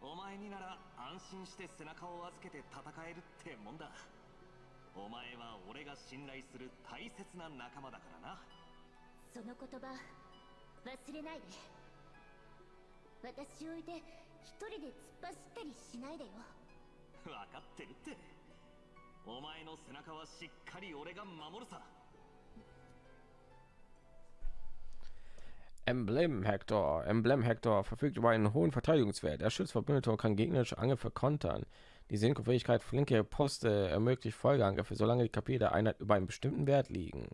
お前になら安心して背中を預けて戦えるってもんだ。お前は俺が信頼する大切な仲間だからな。その言葉 忘れないで私を置いて一人で突っ走ったりしないでよ分かってるってお前の背中はしっかり俺が守るさ Emblem Hector. Emblem Hector verfügt über einen hohen Verteidigungswert. Er schützt Verbündete und kann gegnerische Angriffe kontern. Die Synchro-Fähigkeit flinke Poste ermöglicht Folgeangriffe, solange die KP der Einheit über einen bestimmten Wert liegen.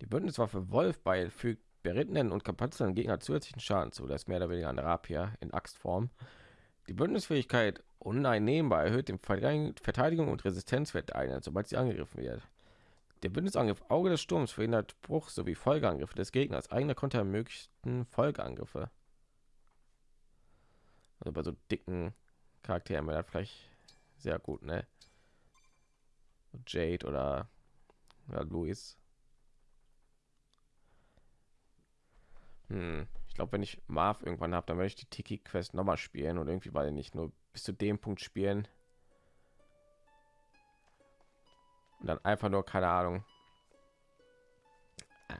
Die Bündniswaffe Wolfbeil fügt berittenen und kapazlen Gegner zusätzlichen Schaden zu. Das ist mehr oder weniger ein Rapier in Axtform. Die Bündnisfähigkeit uneinnehmbar erhöht den Verteidigung und Resistenzwert der Einheit, sobald sie angegriffen wird. Der Bündnisangriff Auge des Sturms verhindert Bruch sowie Folgeangriffe des Gegners. Eigene Konter ermöglichten Folgeangriffe. Also bei so dicken Charakteren wäre das vielleicht sehr gut, ne? Jade oder, oder Luis. Hm. Ich glaube, wenn ich Marv irgendwann habe, dann werde ich die Tiki Quest noch mal spielen und irgendwie, weil ich nicht nur bis zu dem Punkt spielen. Und dann einfach nur, keine Ahnung. Ah.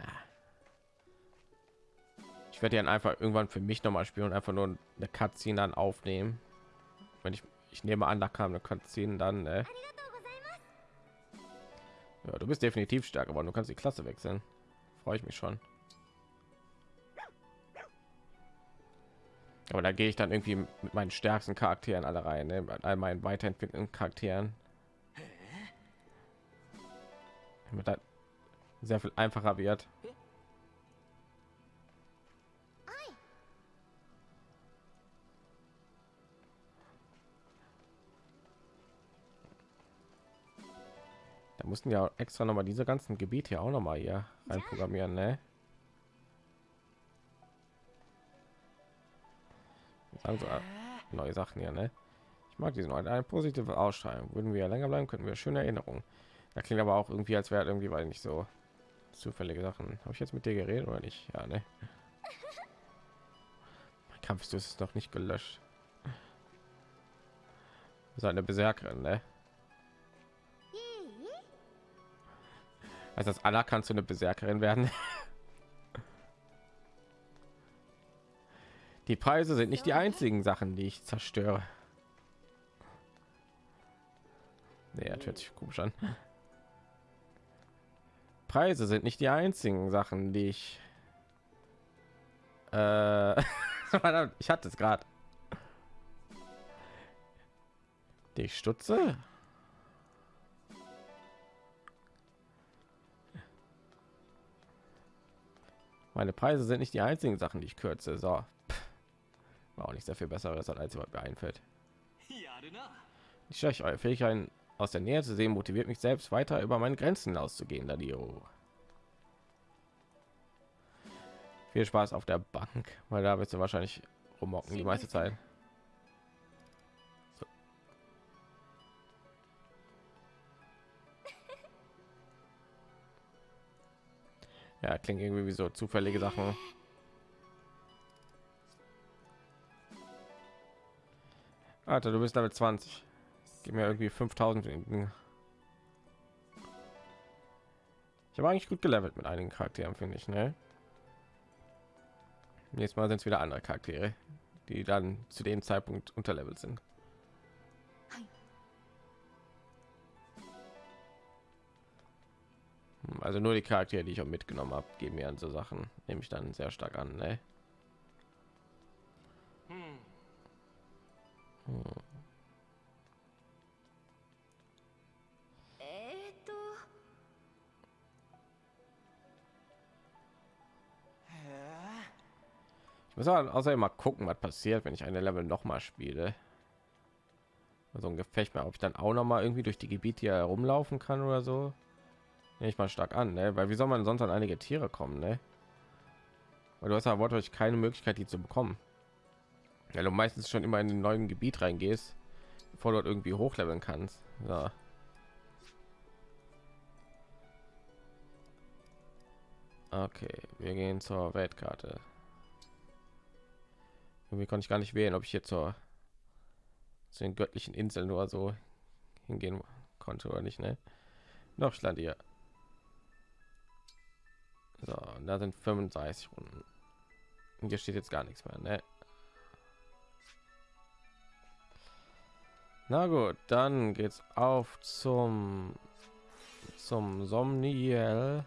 Ich werde dann einfach irgendwann für mich noch mal spielen und einfach nur eine Cutscene dann aufnehmen. Wenn ich, ich nehme an, da kam eine Cutscene dann. Äh. Ja, du bist definitiv stärker, aber du kannst die Klasse wechseln. Freue ich mich schon. Aber da gehe ich dann irgendwie mit meinen stärksten Charakteren alle rein, ne? mit all meinen weiterentwickelten Charakteren. Damit das sehr viel einfacher wird. Da mussten ja extra noch mal diese ganzen Gebiete hier auch noch mal hier rein programmieren, ne? Sagen so, äh, neue Sachen hier, ne? Ich mag diesen Ort. Eine positive Ausstrahlung. Würden wir länger bleiben, könnten wir schöne Erinnerungen. Da klingt aber auch irgendwie, als wäre irgendwie, weil nicht so zufällige Sachen. Habe ich jetzt mit dir geredet oder nicht? Ja, ne? Mein Kampf ist noch nicht gelöscht. Seine Berserkerin, ne? Heißt das Allah kannst du eine Berserkerin werden? Die Preise sind nicht die einzigen Sachen, die ich zerstöre. Nee, das hört sich komisch an. Preise sind nicht die einzigen Sachen, die ich. Äh, ich hatte es gerade. Die stutze. Meine Preise sind nicht die einzigen Sachen, die ich kürze. So auch nicht sehr viel besseres als was mir einfällt. Ich schaue eure fähigkeiten aus der nähe zu sehen motiviert mich selbst weiter über meine grenzen auszugehen da viel spaß auf der bank weil da wirst du wahrscheinlich rummocken die meiste zeit. Ja klingt irgendwie wie so zufällige sachen. Alter, du bist damit 20. Gib mir irgendwie 5000 Ding. Ich habe eigentlich gut gelevelt mit einigen Charakteren, finde ich, ne? Jetzt mal sind es wieder andere Charaktere, die dann zu dem Zeitpunkt unterlevelt sind. Also nur die Charaktere, die ich auch mitgenommen habe, geben mir an so Sachen, nehme ich dann sehr stark an, ne? Ich muss außerdem mal gucken, was passiert, wenn ich eine Level noch mal spiele. So ein Gefecht mehr, ob ich dann auch noch mal irgendwie durch die Gebiete hier herumlaufen kann oder so. Nehme ich mal stark an, ne? weil wie soll man sonst an einige Tiere kommen, ne? Weil du hast ja wortwörtlich keine Möglichkeit, die zu bekommen. Ja, du meistens schon immer in den neuen Gebiet reingehst, bevor du dort irgendwie hochleveln kannst. Ja. Okay, wir gehen zur Weltkarte. Irgendwie konnte ich gar nicht wählen, ob ich hier zur zu den göttlichen Inseln nur so hingehen konnte oder nicht, ne? Noch stand hier. So, da sind 35 Runden. Und hier steht jetzt gar nichts mehr, ne? Na gut, dann geht's auf zum zum Somniel.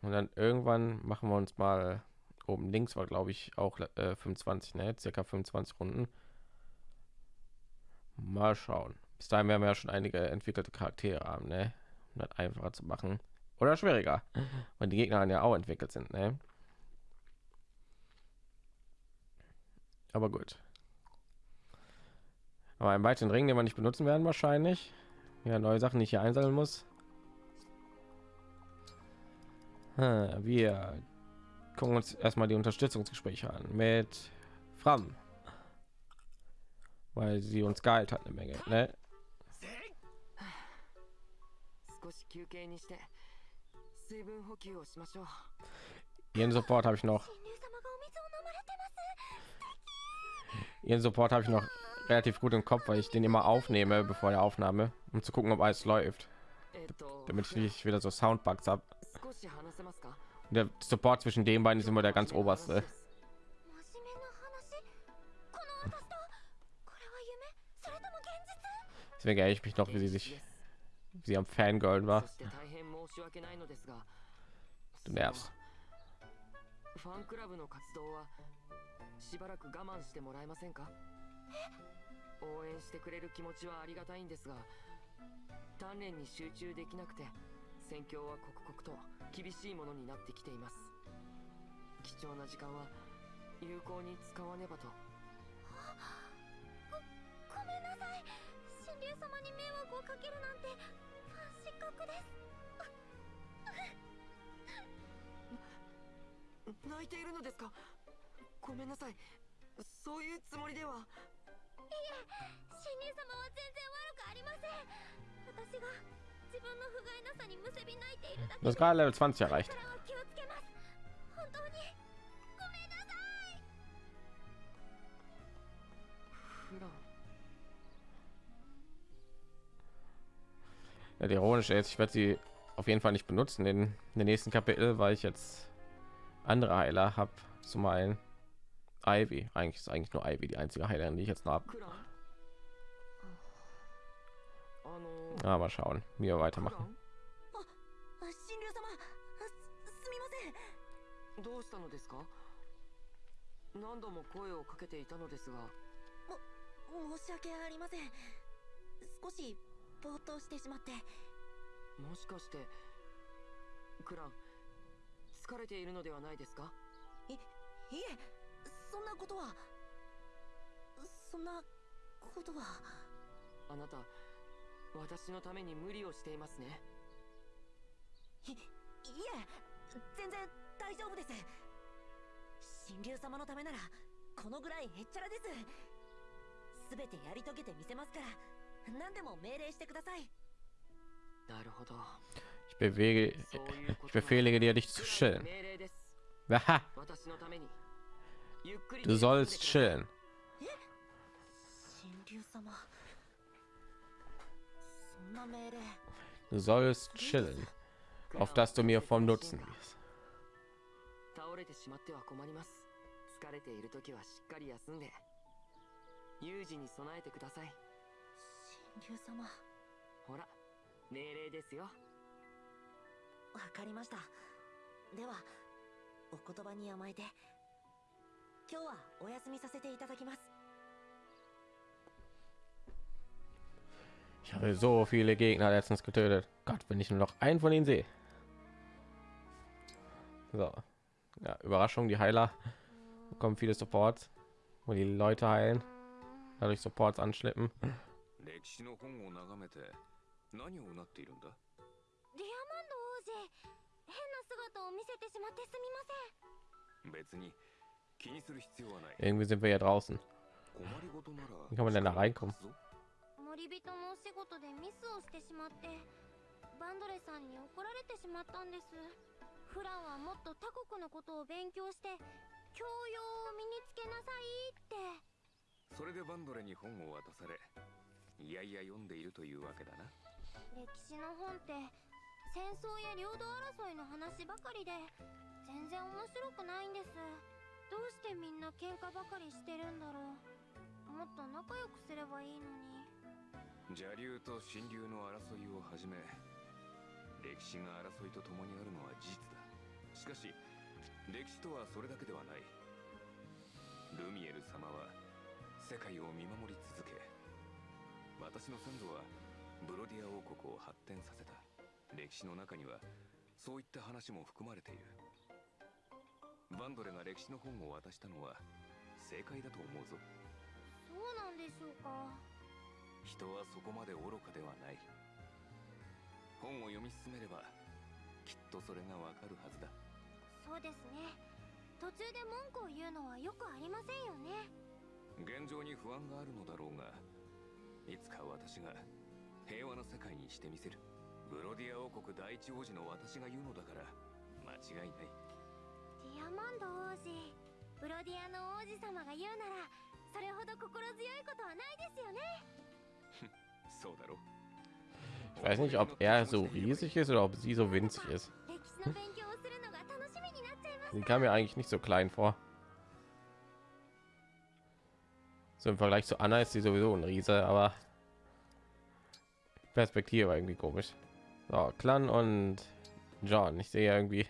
Und dann irgendwann machen wir uns mal oben links war glaube ich auch äh, 25 ne? Circa 25 runden. Mal schauen. Bis dahin werden wir ja schon einige entwickelte charaktere haben ne? Um das einfacher zu machen. Oder schwieriger. Weil die gegner ja auch entwickelt sind ne? Aber gut aber einen weiteren ring den wir nicht benutzen werden wahrscheinlich ja neue sachen die ich hier einsammeln muss Hm, wir gucken uns erstmal die Unterstützungsgespräche an mit Fram, weil sie uns geheilt hat eine Menge. Ne? 少し休憩にして水分補給をしましょう Ihren Support habe ich noch. 神竜様がお水を飲まれてます Ihren Support habe ich noch relativ gut im Kopf, weil ich den immer aufnehme bevor der Aufnahme, um zu gucken, ob alles läuft, えっと damit ich nicht wieder so Soundbugs habe. 少し話せますか Der Support zwischen den beiden ist immer der ganz oberste. 真面目な話この私とこれは夢それとも現実 Deswegen erinnere ich mich noch, wie sie sich, wie sie am Fangirl war. そして大変申し訳ないのですが Du nervst. ファンクラブの活動はしばらく我慢してもらえませんか 応援してくれる気持ちはありがたいんですが鍛錬に集中できなくて戦況は刻々と厳しいものになってきています。貴重な時間は有効に使わねばと。ごめんなさい。神竜様に迷惑をかけるなんてファン失格です。泣いているのですか？ごめんなさい。そういうつもりでは神竜様は全然悪くありません私が自分の不甲斐なさにむせび泣いているだけ Du hast gerade Level 20 erreicht. からは気をつけます本当にごめんなさい普段 Ja, die ironische ist, ich werde sie auf jeden Fall nicht benutzen in, in den nächsten Kapitel, weil ich jetzt andere Heiler habe. Zum einen Ivy. Eigentlich ist eigentlich nur Ivy die einzige Heilerin, die ich jetzt noch habe. クランあの Ah, mal schauen, wie wir weitermachen. どうしたのですか何度も声をかけていたのですが申し訳ありません少しぼーっとしてしまってもしかしてクラン疲れているのではないですかいいえそんなことはそんなことは。あなた私のために無理をしていますね。いいえ全然大丈夫です。神竜様のためならこのぐらいへっちゃらです。全てやり遂げてみせますから何でも命令してください。なるほど。Ich befehle dir, dich zu す。Haha, Du sollst chillen. Du sollst chillen, auf dass du mir vom Nutzen wirst. 今日はお休みさせていただきます Ich habe so viele Gegner letztens getötet. Gott, wenn ich nur noch einen von ihnen sehe. So, ja, Überraschung, die Heiler bekommen viele Supports, wo die Leute heilen, dadurch Supports anschleppen. 歴史の本を眺めて何をうなっているんだディアマンド王子変な姿を見せてしまってすみません別に Irgendwie sind wir ja draußen. 困りごとなら Wie kann man denn da reinkommen? 森人のお仕事でミスをしてしまってバンドレさんに怒られてしまったんです。フランはもっと他国のことを勉強して教養を身につけなさいって。それでバンドレに本を渡されいやいや読んでいるというわけだな。歴史の本って戦争や領土争いの話ばかりで全然面白くないんですどうしてみんな喧嘩ばかりしてるんだろう。もっと仲良くすればいいのに。邪竜と神竜の争いをはじめ歴史が争いとともにあるのは事実だ。しかし歴史とはそれだけではない。ルミエル様は世界を見守り続け私の先祖はブロディア王国を発展させた。歴史の中にはそういった話も含まれている。バンドレが歴史の本を渡したのは正解だと思うぞ。そうなんでしょうか。人はそこまで愚かではない。本を読み進めればきっとそれがわかるはずだ。そうですね。途中で文句を言うのはよくありませんよね。現状に不安があるのだろうがいつか私が平和な世界にしてみせる。ブロディア王国第一王子の私が言うのだから間違いないディアマンド王子ブロディアの王子様が言うならそれほど心強いことはないですよねそうだろ Ich weiß nicht, ob er so riesig ist oder ob sie so winzig ist. 歴史の勉強をするのが楽しみになっちゃいます Sie kam mir eigentlich nicht so klein vor. So im Vergleich zu Anna ist sie sowieso ein Riese, aber Perspektive war irgendwie komisch. So, Clan und John. Ich sehe ja irgendwie die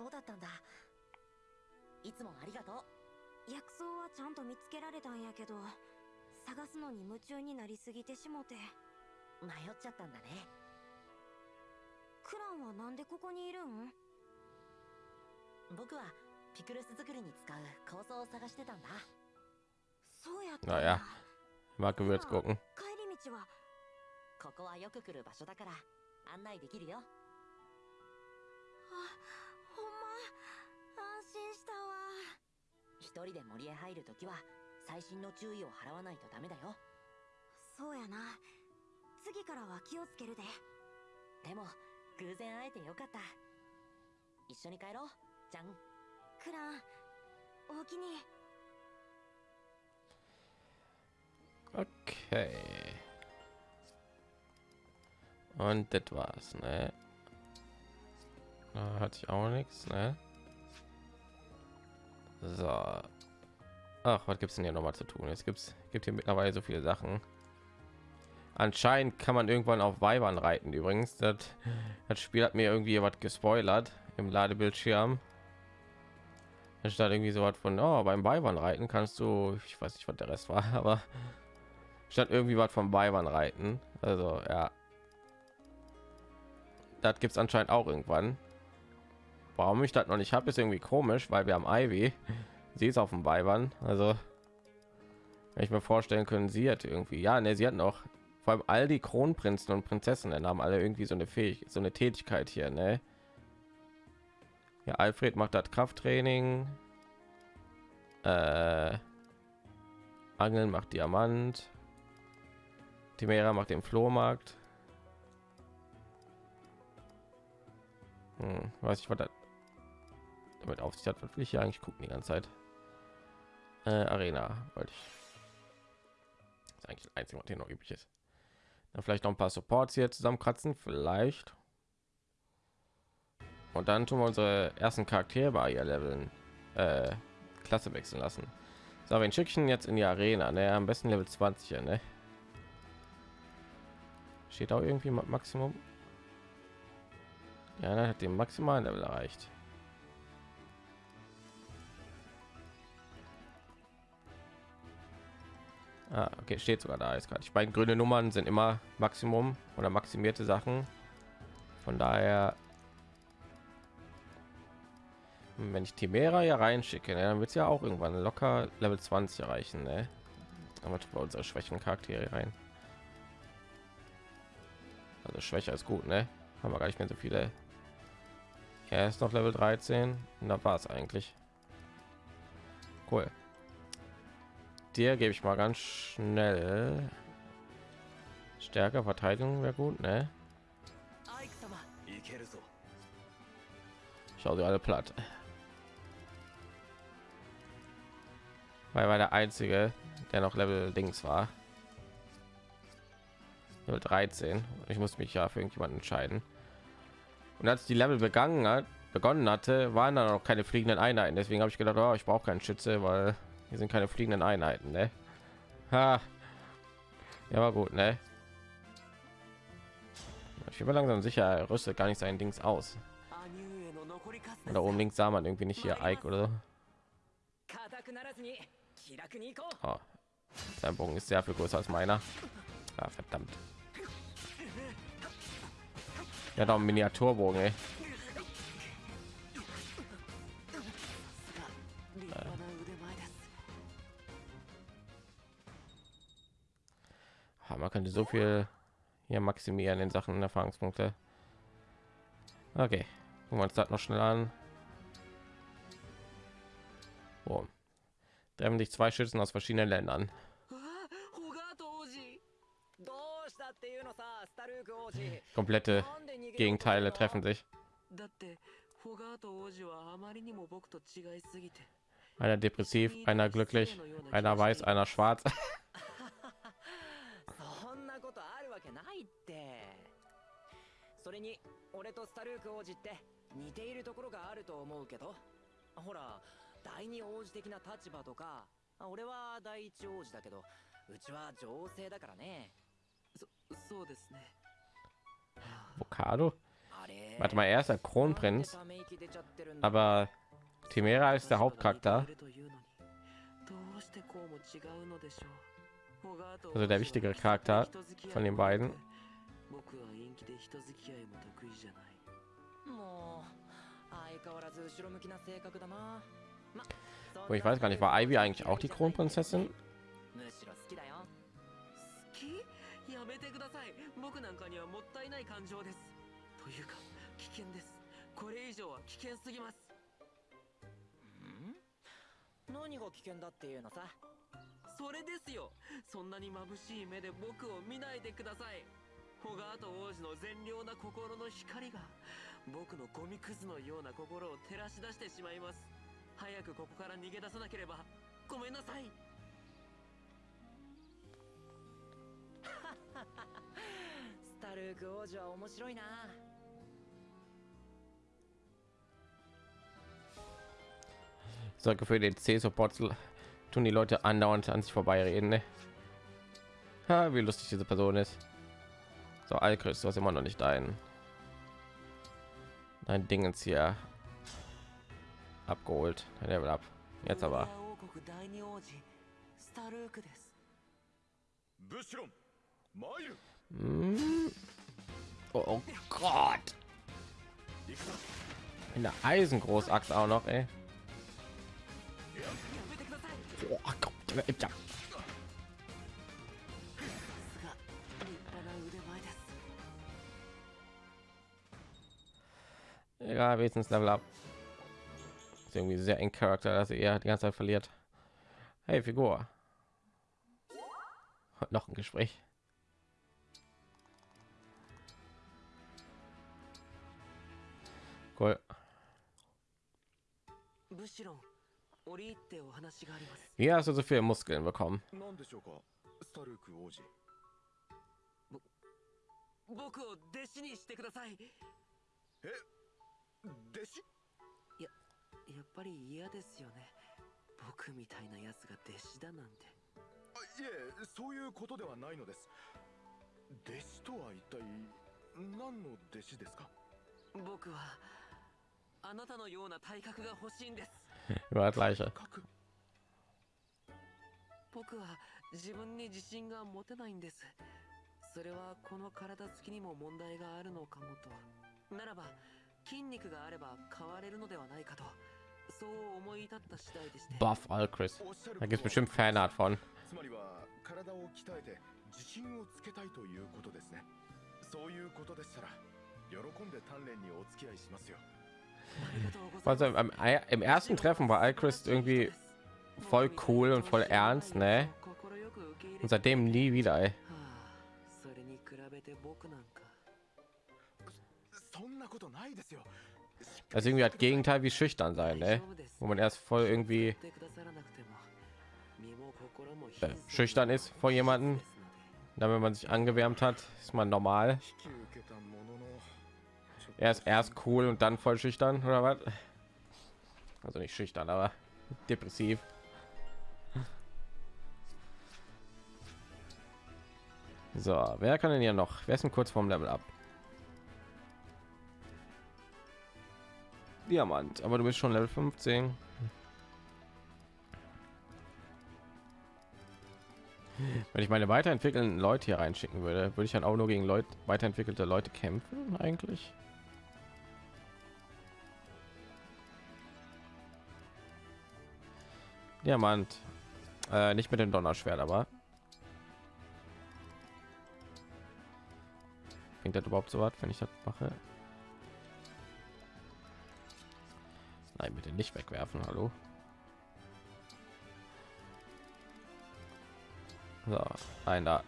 そうだったんだ。いつもありがとう。薬草はちゃんと見つけられたんやけど探すのに夢中になりすぎてしもて。迷っちゃったんだね。クランはなんでここにいるん？僕はピクルス作りに使う構想を探してたんだ。そうやったん Naja, mal gucken. 帰り道は。ここはよく来る場所だから案内できるよ。あほんま安心し人で森へ入るときは細心の注意を払わないとダメだよ。そうやな。次からは気をつけるで。でも偶然会えてよかった。一緒に帰ろう。じゃん。クランおおきに。Okay. Und das war's, ne? Da hatte ich auch nichts, ne? So. Ach, was gibt's denn hier noch mal zu tun? Es gibt's gibt hier mittlerweile so viele Sachen. Anscheinend kann man irgendwann auf Weibern reiten. Übrigens, das, das Spiel hat mir irgendwie was gespoilert im Ladebildschirm. Stand irgendwie so was von, oh, beim Weibern reiten kannst du, ich weiß nicht, was der Rest war, aber statt irgendwie was vom Weibern reiten. Also ja, das gibt es anscheinend auch irgendwann. Warum ich das noch nicht habe, ist irgendwie komisch, weil wir haben Ivy. Sie ist auf dem Weibern. Also wenn ich mir vorstellen können, sie hat irgendwie, ja, ne, sie hat noch vor allem all die Kronprinzen und Prinzessinnen haben alle irgendwie so eine Fähig, so eine Tätigkeit hier, ne? Ja, Alfred macht das Krafttraining. Äh, Angeln macht Diamant. Timera macht den Flohmarkt. Hm, weiß ich, was das damit auf sich hat. Was will ich hier eigentlich gucken die ganze Zeit? Äh, Arena wollte ich. Das ist eigentlich das Einzige, was hier noch übrig ist. Dann vielleicht noch ein paar Supports hier zusammenkratzen, vielleicht. Und dann tun wir unsere ersten Charaktere bei ihr leveln, äh, Klasse wechseln lassen. So, ein Schickchen jetzt in die Arena, ne? Am besten Level 20, ne? Steht auch irgendwie Ma- Maximum. Ja, er hat den maximalen Level erreicht. Ah, okay, steht sogar da. Ist gerade. Die beiden grüne Nummern sind immer Maximum oder maximierte Sachen. Von daher, wenn ich Timera ja reinschicke, ne, dann wird es ja auch irgendwann locker Level 20 erreichen. Ne? Aber wir unsere schwächen Charaktere rein. Also schwächer ist gut, ne? Haben wir gar nicht mehr so viele. Er ist noch Level 13 und da war es eigentlich. Cool dir gebe ich mal ganz schnell. Stärker verteidigung wäre gut ne? schau sie alle platt. Weil war der einzige der noch level dings war. 13 ich muss mich ja für irgendjemanden entscheiden. Und als die level begangen hat begonnen hatte waren da noch keine fliegenden einheiten. Deswegen habe ich gedacht oh, ich brauche keinen schütze weil hier sind keine fliegenden Einheiten, ne? Ha. Ja, war gut, ne? Ich bin langsam sicher, rüstet gar nicht sein Dings aus. Und da oben links sah man irgendwie nicht hier Ike oder so. Oh. Sein Bogen ist sehr viel größer als meiner. Ah, verdammt. Ja, doch Miniaturbogen, ey. ja, man könnte so viel hier maximieren in Sachen Erfahrungspunkte. Okay, gucken wir uns das noch schnell an. Boom. Treffen dich zwei Schützen aus verschiedenen Ländern. Komplette Gegenteile treffen sich. Einer depressiv, einer glücklich, einer weiß, einer schwarz. けないって。それに俺とスタルーク王子って似ているところがあると思うけど。ほら第二王子的な立場とかあ俺は第一王子だけどうちは女性だからね。そそうですね。れ Warte mal, er ist で Kronprinz, aber Timera ist der Hauptcharakter. どうしてこうも違うのでしょう also der wichtige Charakter von den beiden. Wo ich weiß gar nicht, war Ivy eigentlich auch die Kronprinzessin? それですよ。そんなに眩しい目で僕を見ないでください。ホガート王子の善良な心の光が僕のゴミくずのような心を照らし出してしまいます。早くここから逃げ出さなければ。ごめんなさい。スタルーク王子は面白いな。Sorge für den C-Support tun die Leute andauernd an sich vorbeireden. Ne? Ha, wie lustig diese Person ist. So, Alkris, du hast immer noch nicht dein, dein Dingens hier abgeholt. Level ab. Jetzt aber. うん。Oh Gott. In der Eisengroßaxt auch noch, ey. Egal, wenigstens Level up. Ist irgendwie sehr eng Charakter, dass er die ganze Zeit verliert. Hey, Figur. Noch ein Gespräch. Cool. ブシロン 折り入ってお話があります。Wie hast du so viele Muskeln bekommen? なんでしょうかスタルーク王子僕を弟子にしてください。弟子？やっぱり嫌ですよね。僕みたいなやつが弟子だなんて。あいえそういうことではないのです。弟子とは一体何の弟子ですか？僕はあなたのような体格が欲しいんです Das gleiche. 核僕は自分に自信が持てないんです。それはこの体つきにも問題があるのかもと。ならば筋肉があれば変われるのではないかと。そう思い至った次第でして。Buff Alchris. Da こ gibt と es bestimmt Fanart von. つまりは体を鍛えて自信をつけたいということですね。そういうことでしたら喜んで鍛錬にお付き合いしますよ Also im, im ersten Treffen war Alchrist irgendwie voll cool und voll ernst, ne? Und seitdem nie wieder. Ey. Also irgendwie hat Gegenteil wie schüchtern sein, ne? Wo man erst voll irgendwie äh, schüchtern ist vor jemanden. Dann wenn man sich angewärmt hat, ist man normal. Er ist erst cool und dann voll schüchtern oder was? Also nicht schüchtern, aber depressiv. So, wer kann denn hier noch? Wer ist denn kurz vorm Level ab? Diamant, aber du bist schon Level 15. Wenn ich meine weiterentwickelnden Leute hier reinschicken würde, würde ich dann auch nur gegen Leute weiterentwickelte Leute kämpfen eigentlich. Diamant. Äh, nicht mit dem Donnerschwert, aber bringt das überhaupt so was, wenn ich das mache? Nein, bitte nicht wegwerfen. Hallo. So, ein da.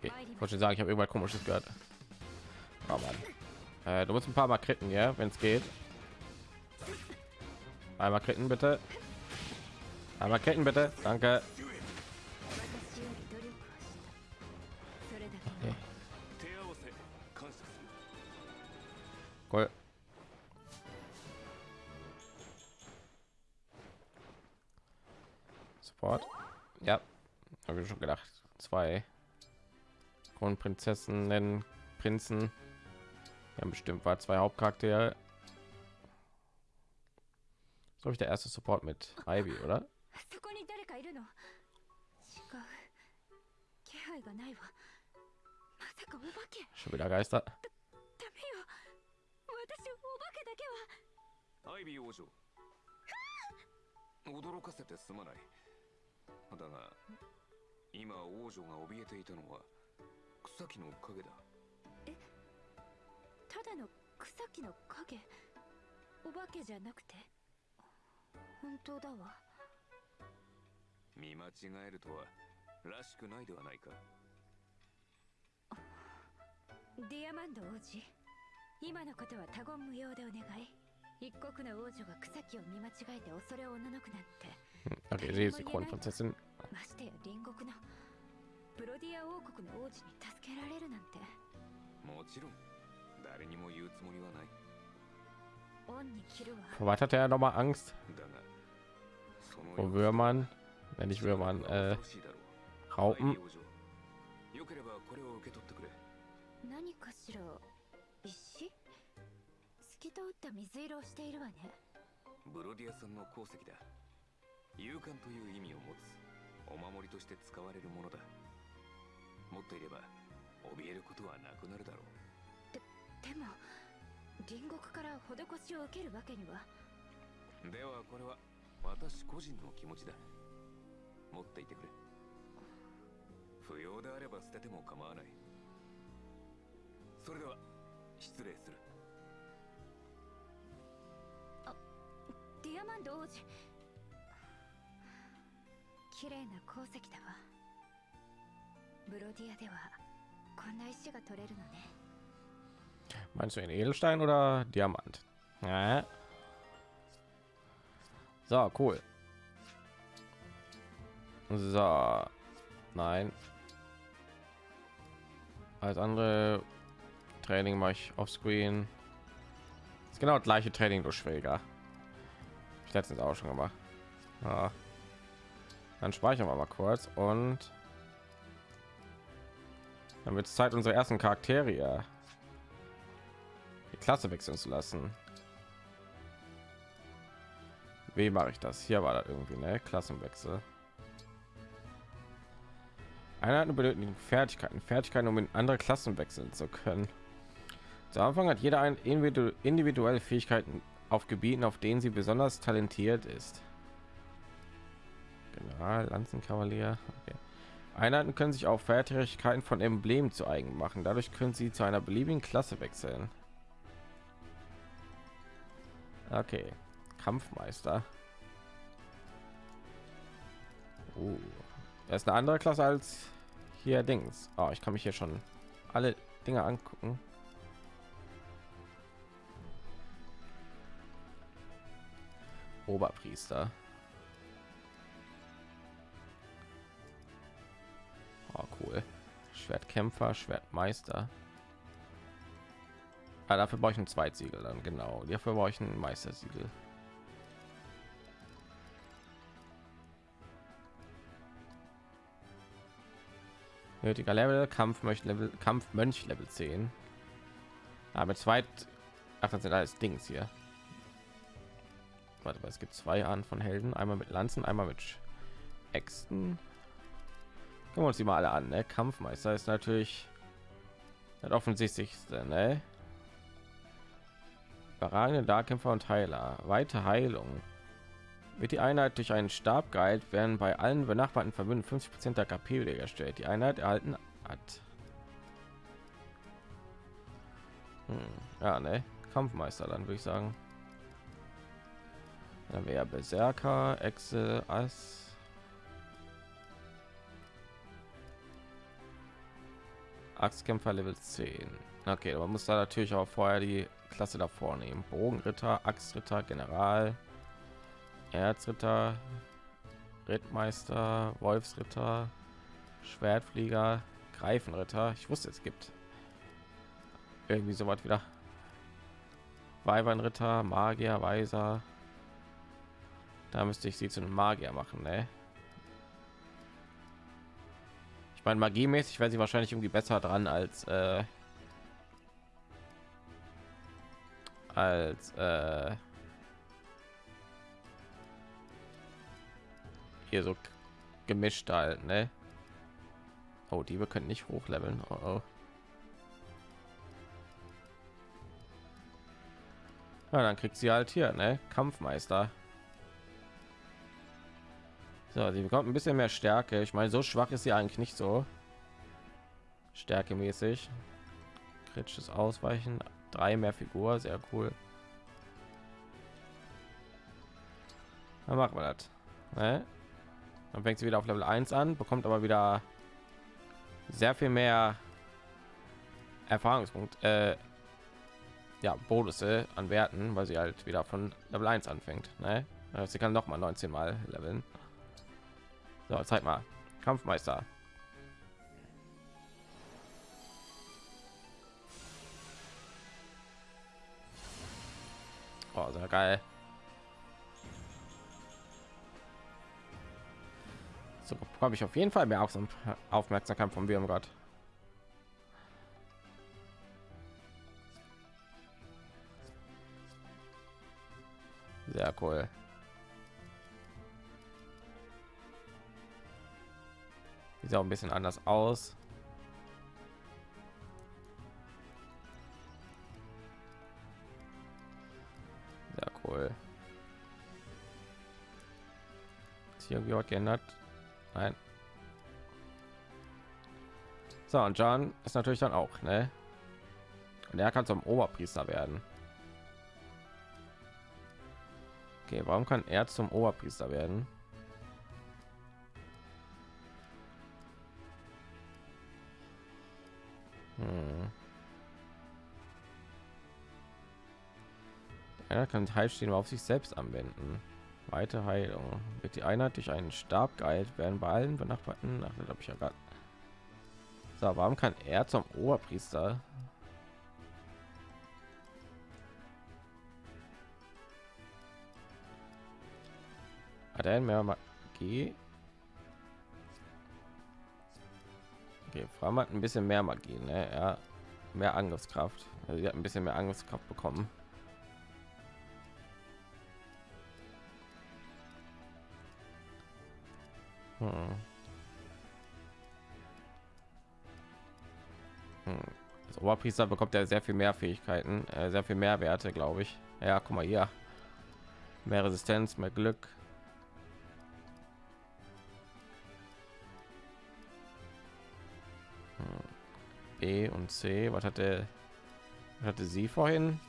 Okay, ich wollte schon sagen, ich habe irgendwas komisches gehört. Oh Mann. Äh, du musst ein paar Mal kritten, ja, wenn es geht. Einmal kritten bitte. Einmal kritten bitte. Danke. Okay. Cool. Support. Ja, habe ich schon gedacht. Zwei Kronprinzessinnen, Prinzen. Ja, bestimmt war zwei Hauptcharaktere. So ich der erste Support mit Ivy, oder? そこに誰かいるの違う気配がないわまさかお化け Schon wieder Geister. ダメよ私お化けだけはアイビー王女驚かせてすまないだが今王女が怯えていたのは草木の影だ ただの草木の影？お化けじゃなくて？本当だわ。見間違えるとはらしくないではないか。ディアマンド王子今のことは他言無用でお願い。一国の王女が草木を見間違えて恐れをおののくなんて。Okay, sie ist die Kronprinzessin. ましてや隣国のブロディア王国の王子に助けられるなんて。もちろん was hatte er noch mal Angst? だがその Vor Würmern? Wenn nicht Würmern, äh, Raupen. アイリー王女。よければこれを受け取ってくれ。何かしら？石？透き通った水色をしているわね。ブロディアさんの鉱石だ。勇敢という意味を持つ。お守りとして使われるものだ。持っていれば怯えることはなくなるだろうでも隣国から施しを受けるわけには。ではこれは私個人の気持ちだ。持っていてくれ。不要であれば捨てても構わない。それでは失礼する。ディアマンド王子。綺麗な鉱石だわ。ブロディアではこんな石が取れるのね Meinst du in Edelstein oder Diamant? Ja. So, cool. So. Nein. Als andere Training mache ich auf Screen. Ist genau das gleiche Training durch schwieriger. Ich letztens auch schon gemacht. Ja. Dann speichern wir mal kurz und dann wird es Zeit, unsere ersten Charaktere Klasse wechseln zu lassen. Wie mache ich das? Hier war da irgendwie eine Klassenwechsel. Einheiten benötigen Fertigkeiten, Fertigkeiten, um in andere Klassen wechseln zu können. Zu Anfang hat jeder ein individu individuelle Fähigkeiten auf Gebieten, auf denen sie besonders talentiert ist. General, Lanzenkavalier. Okay. Einheiten können sich auch Fertigkeiten von Emblemen zu eigen machen. Dadurch können sie zu einer beliebigen Klasse wechseln. Okay, Kampfmeister. Uh, das ist eine andere Klasse als hier Dings. Oh, ich kann mich hier schon alle Dinge angucken. Oberpriester. Oh, cool. Schwertkämpfer, Schwertmeister. Ah, dafür brauche ich ein Zweitsiegel dann genau. Dafür brauche ich ein Meistersiegel. Nötiger Level, Kampfmönch Level, Kampfmönch Level 10. Aber mit zweit, ach, das sind alles Dings hier. Warte, mal, es gibt zwei Arten von Helden, einmal mit Lanzen, einmal mit Äxten. Gucken wir uns die mal alle an. Ne? Kampfmeister ist natürlich das offensichtlichste. Ne? Überragende Darkämpfer und Heiler. Weite Heilung. Wird die Einheit durch einen Stab geheilt, werden bei allen benachbarten Verbünden 50% der KP wiederhergestellt. Die Einheit erhalten hat. Hm. Ja, ne? Kampfmeister dann würde ich sagen. Dann wäre Berserker, Excel, Ass. Axtkämpfer Level 10. Okay, man muss da natürlich auch vorher die Klasse davor nehmen. Bogenritter, Axtritter, General, Erzritter, Rittmeister, Wolfsritter, Schwertflieger, Greifenritter. Ich wusste, es gibt irgendwie so was wieder. Weibernritter, Magier, Weiser. Da müsste ich sie zu einem Magier machen, ne? Ich meine, magiemäßig wäre sie wahrscheinlich irgendwie besser dran als äh, als äh, hier so gemischt halt, ne? Oh, die wir können nicht hochleveln. Oh, oh. Ja, dann kriegt sie halt hier, ne? Kampfmeister. So, sie bekommt ein bisschen mehr Stärke. Ich meine, so schwach ist sie eigentlich nicht so. Stärkemäßig. Kritisches Ausweichen, drei mehr Figur, sehr cool. Dann machen wir das. Ne? Dann fängt sie wieder auf Level 1 an, bekommt aber wieder sehr viel mehr Erfahrungspunkt, äh, ja, Bonusse an Werten, weil sie halt wieder von Level 1 anfängt. Ne? Also sie kann noch mal 19 mal leveln. So, zeig mal. Kampfmeister. Oh, sehr geil. So bekomme ich auf jeden Fall mehr Aufmerksamkeit vom Gott. Sehr cool. Sieht auch ein bisschen anders aus. Cool. Ist hier irgendwie was geändert? Nein. So, und John ist natürlich dann auch, ne? Und er kann zum Oberpriester werden. Okay, warum kann er zum Oberpriester werden? Hm. Er kann Heilstehen auf sich selbst anwenden. Weite Heilung. Wird die Einheit durch einen Stab geheilt, werden bei allen benachbarten. Ach, habe ich ja gerade. So, warum kann er zum Oberpriester? Hat er mehr Magie? Okay, Fram hat ein bisschen mehr Magie, ne? Ja, mehr Angriffskraft. Also sie hat ein bisschen mehr Angriffskraft bekommen. Hm. Hm. Als Oberpriester bekommt er sehr viel mehr Fähigkeiten, äh, sehr viel mehr Werte, glaube ich. Ja, guck mal hier. Mehr Resistenz, mehr Glück. Hm. B und C. Was hatte, was hatte sie vorhin?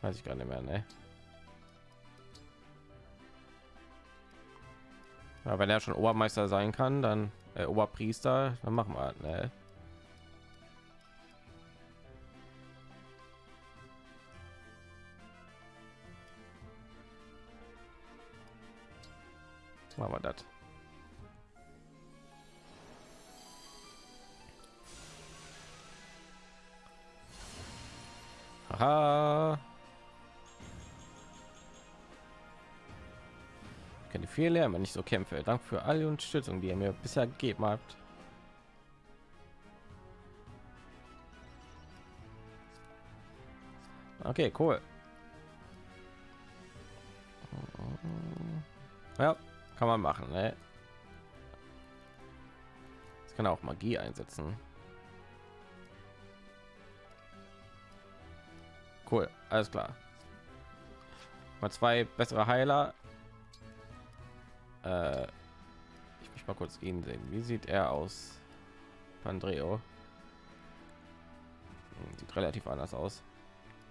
Weiß ich gar nicht mehr, ne? Ja, wenn er schon Obermeister sein kann, dann äh, Oberpriester, dann machen wir, ne? Machen wir das. Aha. Keine viel lernen, wenn ich so kämpfe. Dank für alle Unterstützung, die ihr mir bisher gegeben habt. Okay, cool. Ja, kann man machen. Ne? Das kann auch Magie einsetzen. Cool, alles klar. Mal zwei bessere Heiler äh, ich mich mal kurz ihn sehen. Wie sieht er aus? Andreo hm, sieht relativ anders aus.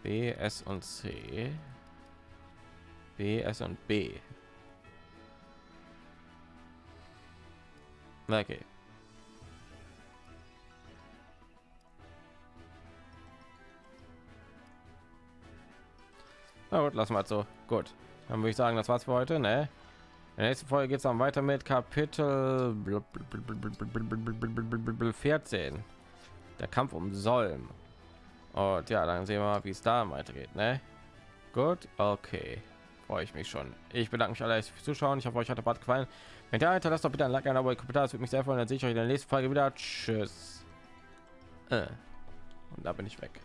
B, S und C. B, S und B. Okay. Na gut, lassen wir so. Gut. Dann würde ich sagen, das war's für heute, ne? In der nächsten Folge geht es dann weiter mit Kapitel 14. Der Kampf um Solm. Und ja, dann sehen wir, wie es da weitergeht. Ne? Gut, okay. Freue ich mich schon. Ich bedanke mich alle fürs Zuschauen. Ich hoffe, euch hat der Bad gefallen. Wenn der hinterlasst doch bitte ein Like, ein Abo, Kommentar. Das würde mich sehr freuen. Dann sehe ich euch in der nächsten Folge wieder. Tschüss. Äh. Und da bin ich weg.